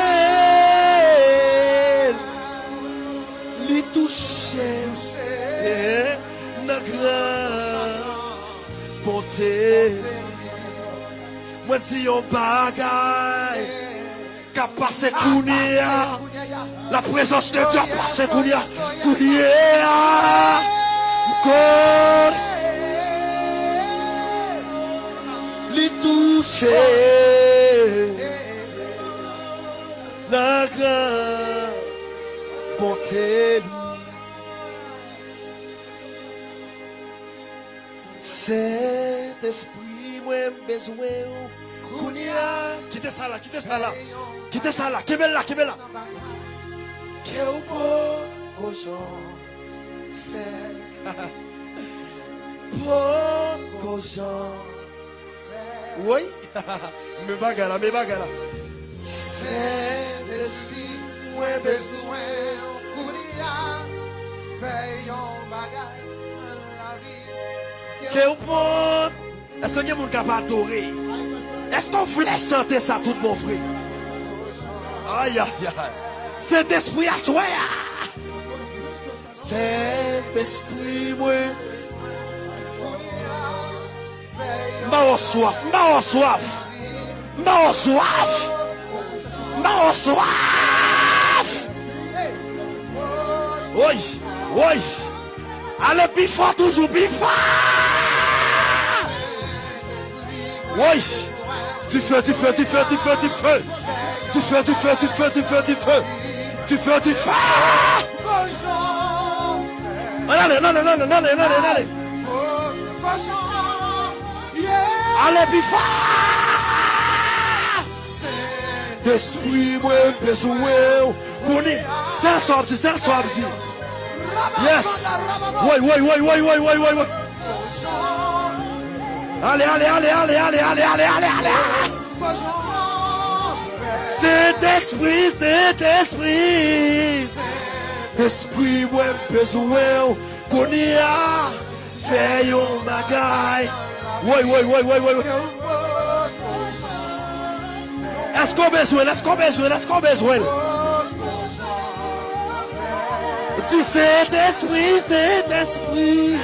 Li touche. Nan gran Ponte Mwen si yon bagay Kapase kounye La prezons de Diyo Kapase kounye Kounye Mwen kon li touche la gran bonte li. Cet esprit mwen bezwen ou kounia. Kite sa la, kite sa la, kite sa la, kebe la, kebe la. Ke ou pou kojon fè, pou kojon fè. Oui, me bagala, me bagala. Sèd espri, mwen bezwen kounia, fè yon bagay an la vi. Kè ou pot, esè nye moun kap adore. Esè ton flè chante sa tout moun fri. Ay, ay, ay. Sèd espri aswe ya. Sèd espri mwen kounia, fè yon bagay an la vi. M'a soif, m'a soif. M'a soif. M'a soif. Oui, oui. Allez, fort, toujours fort. Oui. Tu fais, tu fais, tu fais, tu fais, tu fais. Tu fais, tu fais, tu fais, tu fais, tu fais. Tu fais, tu fais. Allez, allez, allez, allez, allez, allez. Allez, plus fort. Moi, besoin. Connais. C'est le soir, c'est ici. Yes. Oui, oui, oui, oui, oui, oui, oui, oui. Allez, allez, allez, allez, allez, allez, allez, allez, allez. C'est esprit, c'est esprit. Esprit, moi, besoin. Connais. Fais un bagaille. Woy, woy, woy, woy, woy. Esko bezwen, esko bezwen, esko bezwen. Ti set espri, set espri.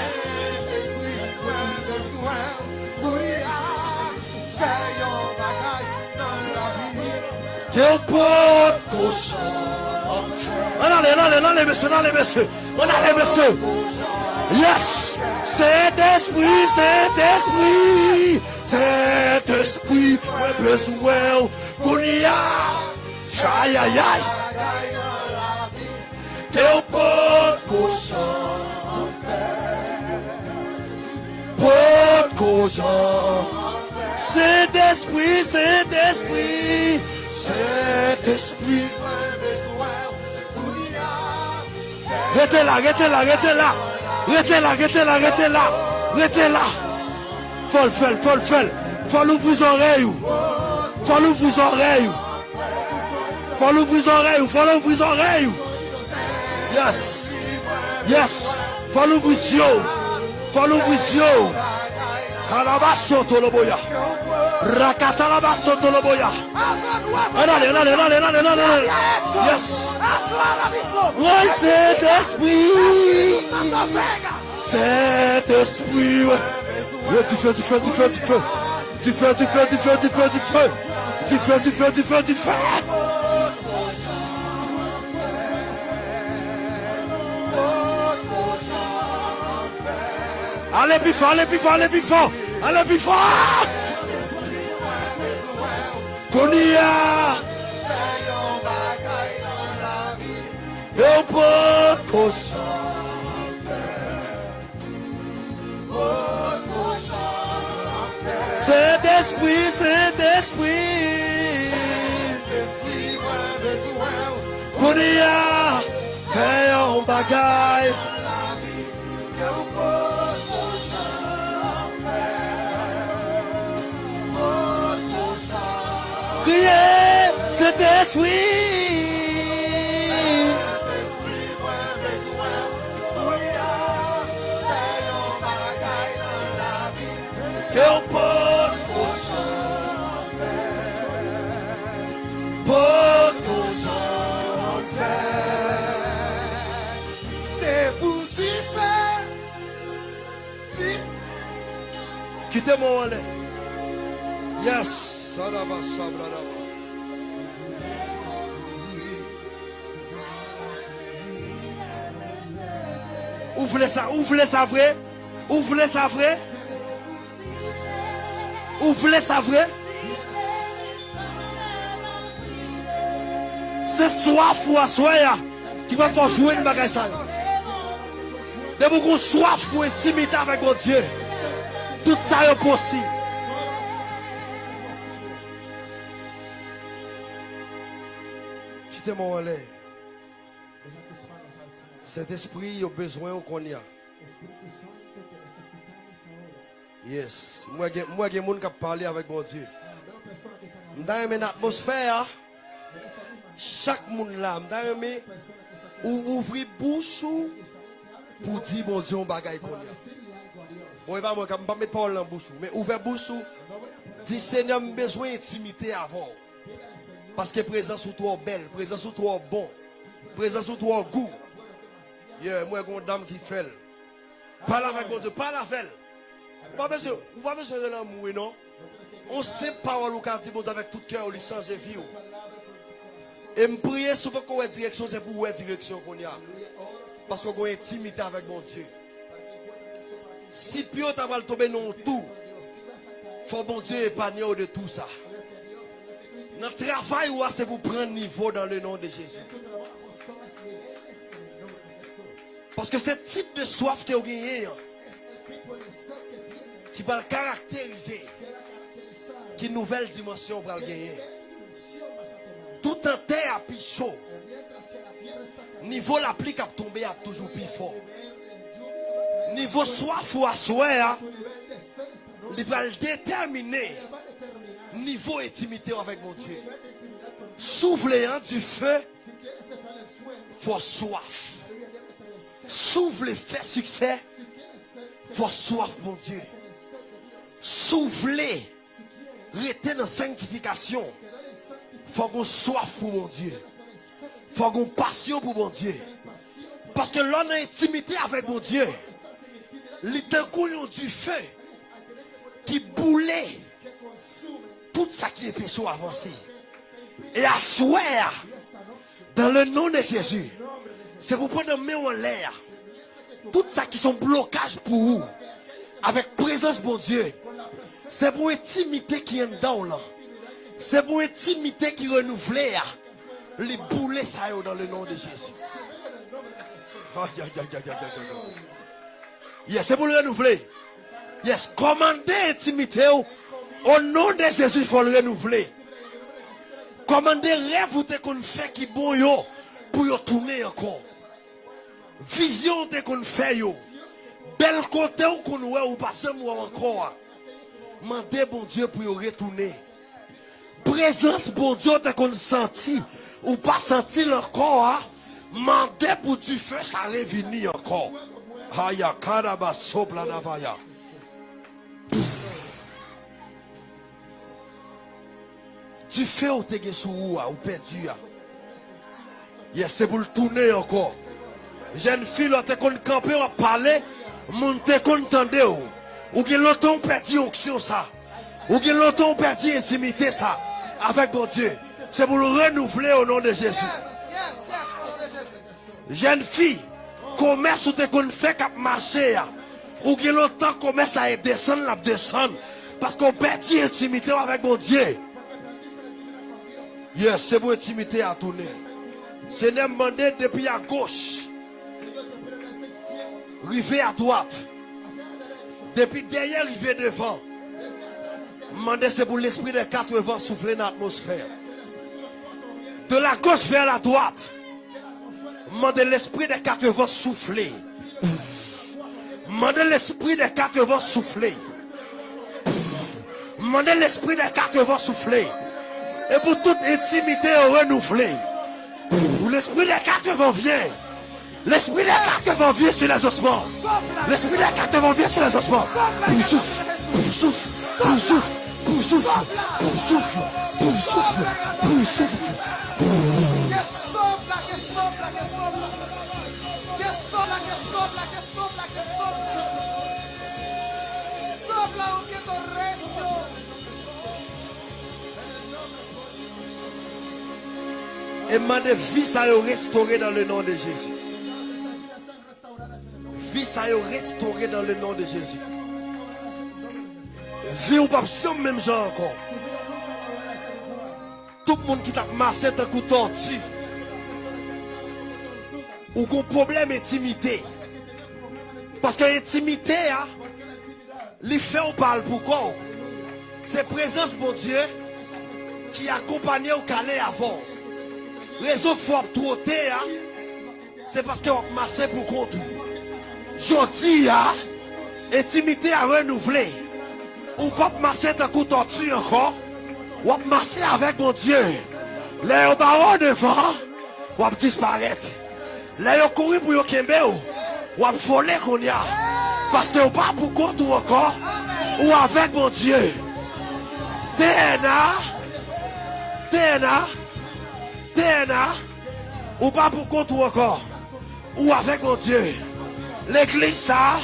Ke pot kousan. An ale, an ale, an ale, mese, an ale, mese. An ale, mese. Yes! Cet esprit, cet esprit, cet esprit, besoin, qu'on y a, aïe aïe aïe, porco porco cet esprit, cet esprit, cet esprit, Restez là, restez là, restez là. Rete la, rete la, rete la, rete la. Fol fel, fol fel. Fol ouvri zorey ou. Fol ouvri zorey ou. Fol ouvri zorey ou, fol ouvri zorey ou. Yes, yes. Fol ouvri syo ou. Fol ouvri syo ou. Kalabaso toloboya. Rakatalabaso toloboya. Allez, allez, allez, allez, allez, allez. Yes. Oui, cet esprit. Cet esprit. ouais. Tu fais, tu fais, tu fais, tu fais. Tu fais, tu fais, tu fais, tu fais, tu fais. Tu fais, tu fais, tu fais, tu fais. Allez plus fort, allez plus fort, allez plus fort. Allez plus fort. Konia. Eu pouco C'est d'esprit, c'est d'esprit. Konia. Fais un bagaille. prier, cet esprit. Que on porte au champ Porte au champ C'est pour si faire. Si. Quittez mon Yes. Saraba sabraraba. Ou vle sa, ou vle sa vre? Ou vle sa vre? Ou vle sa vre? Se soaf ou aswaya ki va fò jwen bagay sa yo. De mou kon soaf pou etimita vek o Diyo. Tout sa yo posi. Cet esprit a besoin qu'on y. Yes. Moi, moi, j'ai monde qui parlé avec mon Dieu. Dans une atmosphère, chaque monde là, dans une ou ouvrir bouche pour dire mon Dieu, on bagaille moi, je ne pas mettre parole dans mais ouvrir bouche, dire Seigneur, j'ai besoin d'intimité avant. Parce que présence ou toi belle, présence ou toi bon, présence ou toi goût. Yeah, moi, une dame qui fait. Parle avec mon Dieu, parle avec elle. Pas besoin, ou pas besoin de l'amour, non? On sait parole mon Dieu avec tout cœur, il change de vie. ou. Et me prier souvent qu'on ait direction, c'est pour où direction qu'on y a. Parce qu'on une intimité avec mon Dieu. Si Pio t'a mal tombé dans tout, faut mon Dieu épargner de tout ça. Notre travail, c'est pour prendre niveau dans le nom de Jésus. Parce que ce type de soif que vous avez, hein, qui va le caractériser, a qui nouvelle dimension va le gagner. a. Tout en terre plus chaud, niveau la pluie qui a tombé à toujours plus fort. a. Niveau soif ou à hein, il va le déterminer. Niveau intimité avec mon Dieu. hein, du feu, faut soif. Souffler, fait succès, faut soif, mon Dieu. quieres rester dans sanctification, faut qu'on soif pour mon Dieu. faut qu'on passion pour mon Dieu. Parce que l'on a intimité avec mon Dieu. Les deux du feu qui boulait tout ça qui est péché avancé. Et à dans le nom de Jésus, c'est pour prendre main en l'air. Tout ça qui sont blocages pour vous. Avec présence, mon Dieu. C'est pour intimité qui est dedans là. C'est pour intimité qui renouvelle. Les boulets ça dans le nom de Jésus. Aïe. Yes, c'est pour le renouveler. Yes, commandez intimité au nom de Jésus, il faut le renouveler. Commandez rêve ou te qu'on fait qui bon yo pour yo tourner encore. Vision te qu'on fait yo. Bel côté ou qu'on ouais ou pas moi encore. Mandez bon Dieu pour yo retourner. Présence bon Dieu te qu'on senti ou pas senti encore. hein. Mandez pour du feu ça revenir encore. Aya karaba sopla navaya. Du feu ou te gen sou ou perdu a. Yes, c'est pour le tourner encore. Jeune fille, là, te kon camper, à parler, moun te kon tende ou. Ou gen longtemps perdu onction ça. Ou gen longtemps perdu intimité ça. Avec mon Dieu. C'est pour le renouveler au nom de Jésus. Au. Jeune fille, commerce ou te kon fait kap marché. Ou gen longtemps commerce à descendre, la descendre. Parce qu'on perdu intimité avec mon Dieu. Yes, c'est pour intimité à tourner. Seigneur demandé depuis à gauche. Rivé à droite. Depuis derrière, rivé devant. Mandé c'est pour l'esprit des quatre vents souffler dans l'atmosphère. De la gauche vers la droite. Mandez l'esprit des quatre vents souffler. Mandez l'esprit des quatre vents souffler. Mandez l'esprit des quatre vents souffler. Et pour toute intimité renouvelée. L'esprit des quatre vient. L'esprit des quatre vient sur les ossements. L'esprit des quatre vient sur les ossements. Pour souffle, pour souffle, pour souffle, pour souffle, pour souffle, pour souffle, souffle. Et demandez vie ça est restaurée dans le nom de Jésus. Vie ça est restaurée dans le nom de Jésus. Vie ou pas sans même genre encore. Tout le monde qui t'a marché d'un coup tortue. Ou qu'on problème intimité. Parce que l'intimité, hein, les faits on parle pourquoi C'est présence mon Dieu qui accompagne au calais avant. Rezon ki fwa ap trote ya, se paske wap mase pou kontou. Jodi ya, etimite a renouvle. Ou pap mase takou tortu ankon, wap mase avèk mon Diyo. Le yo baron devan, wap disparet. Le yo kouri pou yo kembe ou, wap fole kon ya. Paske ou pa pou kontou ankon, ou avèk mon Diyo. DNA, DNA, DNA, ou pas pour compte ou encore, ou avec mon Dieu? L'église ça,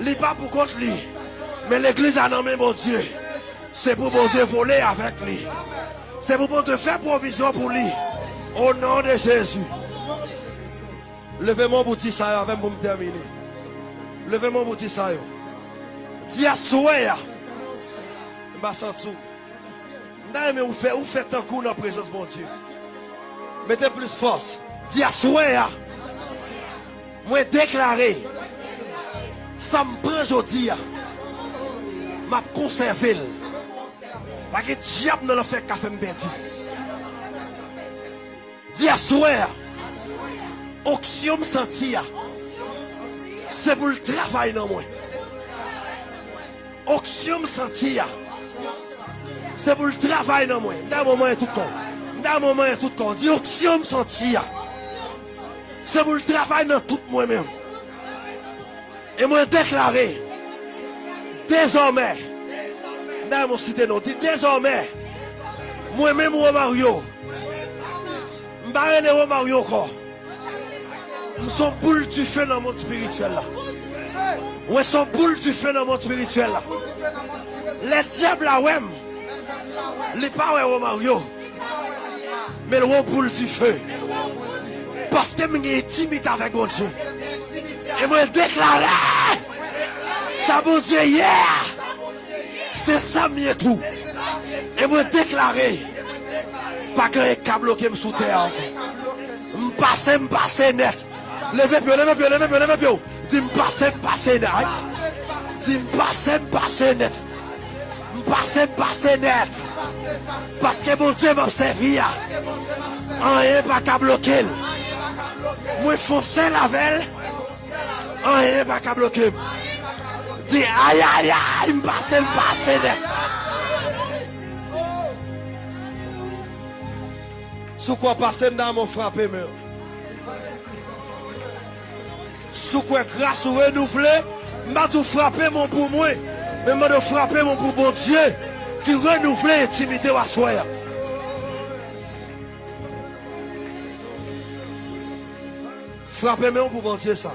n'est pas pour compte lui. Mais l'église a nommé mon Dieu. C'est pour mon Dieu voler avec lui. C'est pour mon Dieu faire provision pour lui. Au nom de Jésus. Levez-moi pour ça avant pour me terminer. Levez-moi pour dire ça. Dis à souhait. Je vais vous faites un coup dans la présence de mon Dieu? Mettez plus force. Dis à souhait. Moi déclaré. Ça me prend aujourd'hui. M'a conservé. Parce que diable ne l'a fait qu'à faire me perdre. Dis à souhait. Oxium sentir. C'est pour le travail dans moi. Oxium sentir. C'est pour le travail dans moi. Dans moment tout con. Dans moment est tout con. Dis oxium sentir. C'est pour le travail dans tout moi-même. Et moi déclaré. Désormais. Dans mon cité non. Dis désormais. Moi-même Romario. M'barre les Romario encore. Nous sommes boules du feu dans le monde spirituel. Ouais, sont boules du feu dans le monde spirituel. Les diables là, ouais. Les pas. mais le boule du feu. Parce que je suis timide avec mon Dieu. Et moi déclaré, ça mon Dieu hier, c'est ça mieux tout. Et moi déclaré, pas que les câbles qui me sous terre. Je passe, je passe net. Levez bien, levez bien, levez bien, levez bien. Dis-moi passe, passe net. Dis-moi passe, passe net. Pase pase net. Paske moun Dje m apsevi ya Anye pa ka blokim Mwen fonse lavel Anye pa ka blokim Di ayayay M pase m pase net. Sou kwa pase m nan moun frape mè Sou kwa kras ou renouvle M batou frape moun pou mwen mais m'a tout frappé mon pour bon Dieu, qui renouvelle l'intimité à soi. Frappez moi pour bon Dieu ça.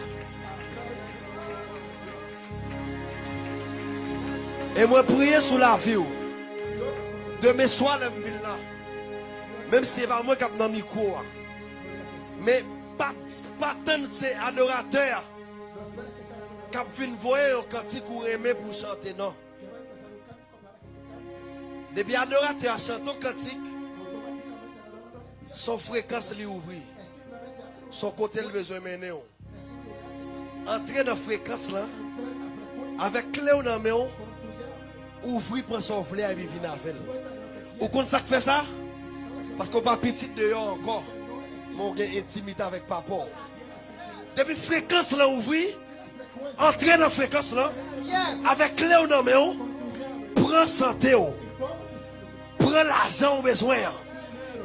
Et moi prier sous la vie. De mes soirs, là. Même si c'est pas moi qui ai dans le micro. Mais pas, pas tant c'est adorateur qui viennent voir un cantique ou aimer pour chanter, non. Depuis adorateur chante un cantique, son fréquence lui ouvre. Son côté le besoin mener. Entrer dans la fréquence là, avec clé dans la main, ouvrir pour son flair et vivre avec Ou compte ça fait ça? Parce qu'on pas petit dehors encore. Mon intimité avec papa. Depuis fréquence là ouvri, entrer dans la fréquence là, avec clé la main, prends santé, prends l'argent au besoin,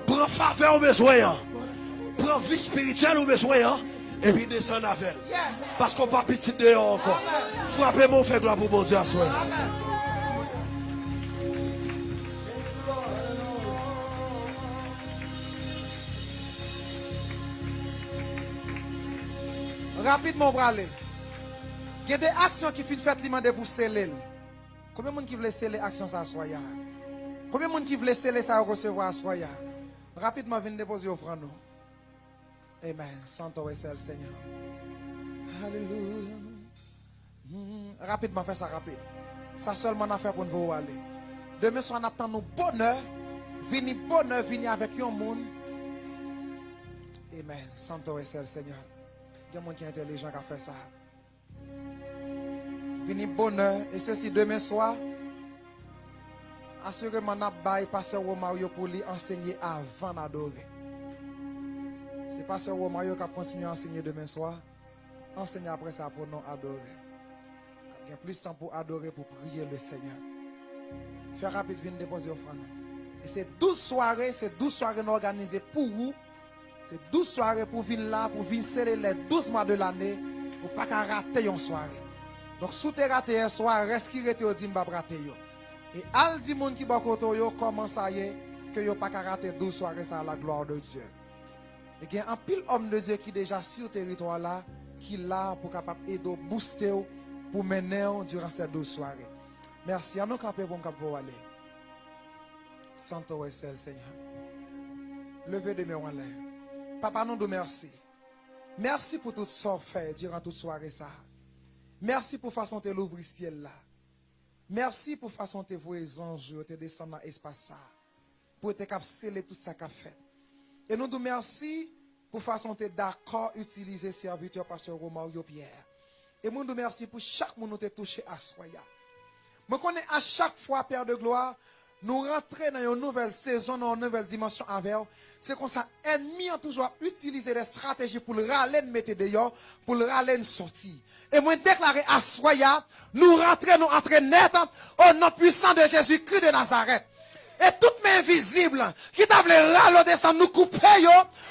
prends faveur au besoin, prends vie spirituelle au besoin, et puis descend avec. Parce qu'on pas petit dehors encore. Frappez mon fait gloire pour mon Dieu à soi. Rapidement, pour aller. Il y a des actions qui finissent faites demander pour sceller. Combien de monde qui veut sceller l'action ça soya? Combien de monde qui veut sceller ça recevoir soya? Rapidement, venez déposer offrande. Amen. Santo est seul, Seigneur. Alléluia. Hmm. Rapidement, fais ça rapide. Ça seulement a fait pour nous aller. Demain soir, on attend nos bonheur. Vini bonheur, vini avec un monde. Amen. Santo est seul, Seigneur. Il y a des gens qui sont intelligents qui ont fait ça. Vini bonheur. Et ceci demain soir. Assurément, n'a pas passer Romario pour lui enseigner avant d'adorer. C'est pasteur Romario qui a continué à enseigner demain soir. Enseigner après ça pour nous adorer. Il y a plus de temps pour adorer, pour prier le Seigneur. Faire rapide, venir déposer offrande. Et c'est 12 soirées, c'est 12 soirées organisées pour vous. C'est 12 soirées pour venir là, pour venir sceller les 12 mois de l'année, pour pas qu'à rater une soirée. Donc, si tu raté un soir, reste qui rete dit m'pa rater yo. Et al di moun qui ba koto yo, comment ça y est, que yo pas rater 12 soirées à la gloire de Dieu. Et il y a un pile homme de Dieu qui est déjà sur le territoire là, qui est là pour capable aider, booster, pour mener durant ces 12 soirées. Merci. À nous camper pour aller. Santo et Seigneur. Levez des mains en l'air. Papa, nous nous merci. Merci pour tout ce que fait durant toute soirée ça. Merci pour façon de l'ouvrir ciel là. Merci pour façon de vos anges te descendre dans l'espace ça. Pour te sceller tout ça qu'a fait. Et nous nous merci pour façon de d'accord utiliser serviteur pasteur Romario Pierre. Et nous nous merci pour chaque monde nous te touché à soya. Je connais à chaque fois, Père de gloire, nous rentrer dans une nouvelle saison, dans une nouvelle dimension avec. C'est comme ça, ennemi a toujours utilisé des stratégies pour le râler, mettre dehors, pour le râler sortir. Et moi, déclarer à Soya, nous rentrons, nous entrons net au nom puissant de Jésus-Christ de Nazareth. Et toute main visible qui t'a voulu râler descendre, nous couper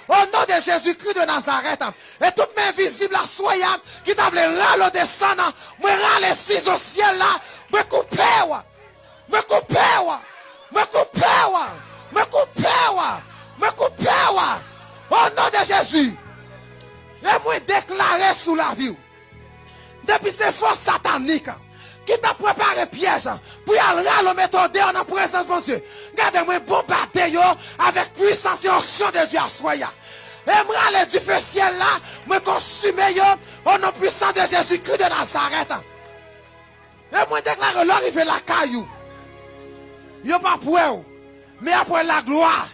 au nom de Jésus-Christ de Nazareth. Et toute main visible à Soya qui t'a voulu râler descendre, moi râler six au ciel là, me couper me couper me couper me couper wa, me couper wa, au nom de Jésus. Et moi déclarer sous la vie. Depuis ces forces sataniques qui t'a préparé piège pour aller à méthode en présence de Dieu. Regardez-moi bombarder avec puissance et onction de Dieu à soya. Et moi aller du feu ciel là, me consumer au nom puissant de Jésus-Christ de Nazareth. Et moi déclare l'arrivée la caillou. Yo pas pour mais après la gloire.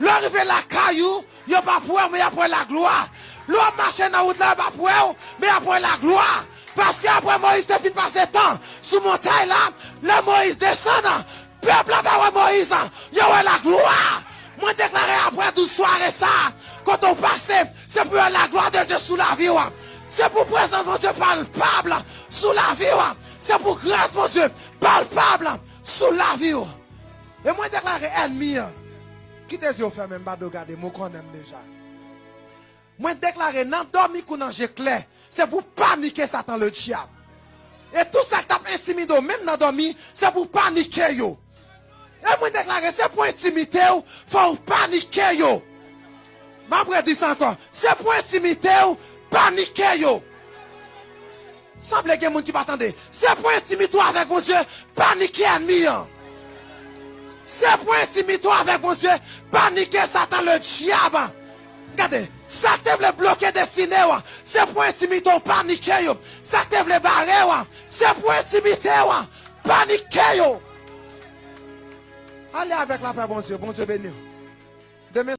L'arrivée la caillou, yo pas pour mais après la gloire. L'homme marche dans la route là, pas pour mais après la gloire. Parce qu'après Moïse te fin passer temps sous montagne là, le Moïse descend, peuple là Moïse, yo la gloire. Moi déclaré après tout soirée ça, quand on passe, c'est pour la gloire de Dieu sous la vie. C'est pour présence mon Dieu palpable sous la vie. C'est pour grâce mon Dieu palpable sous la vie. Et moi déclaré ennemi, Quittez les yeux fermés, je ne regarder, je connais déjà. Moi déclaré, non, dormi qu'on en clair, c'est pour paniquer Satan le diable. Et tout ça que tu intimidé, même dans dormi, c'est pour paniquer yo. Et moi déclaré, c'est pour intimider, il faut paniquer yo. Je dit ça encore, c'est pour intimider, paniquer yo. Semble que les gens qui m'attendaient, c'est pour intimider avec mon Dieu, paniquer ennemi. C'est pour intimider avec mon Dieu, paniquer Satan le diable. Regardez, ça te voulait bloquer destiné, c'est pour intimider ton paniquer. Ça voulait barrer, c'est pour intimider, paniquer. Allez avec la paix, bon Dieu, bon Dieu béni. Demain,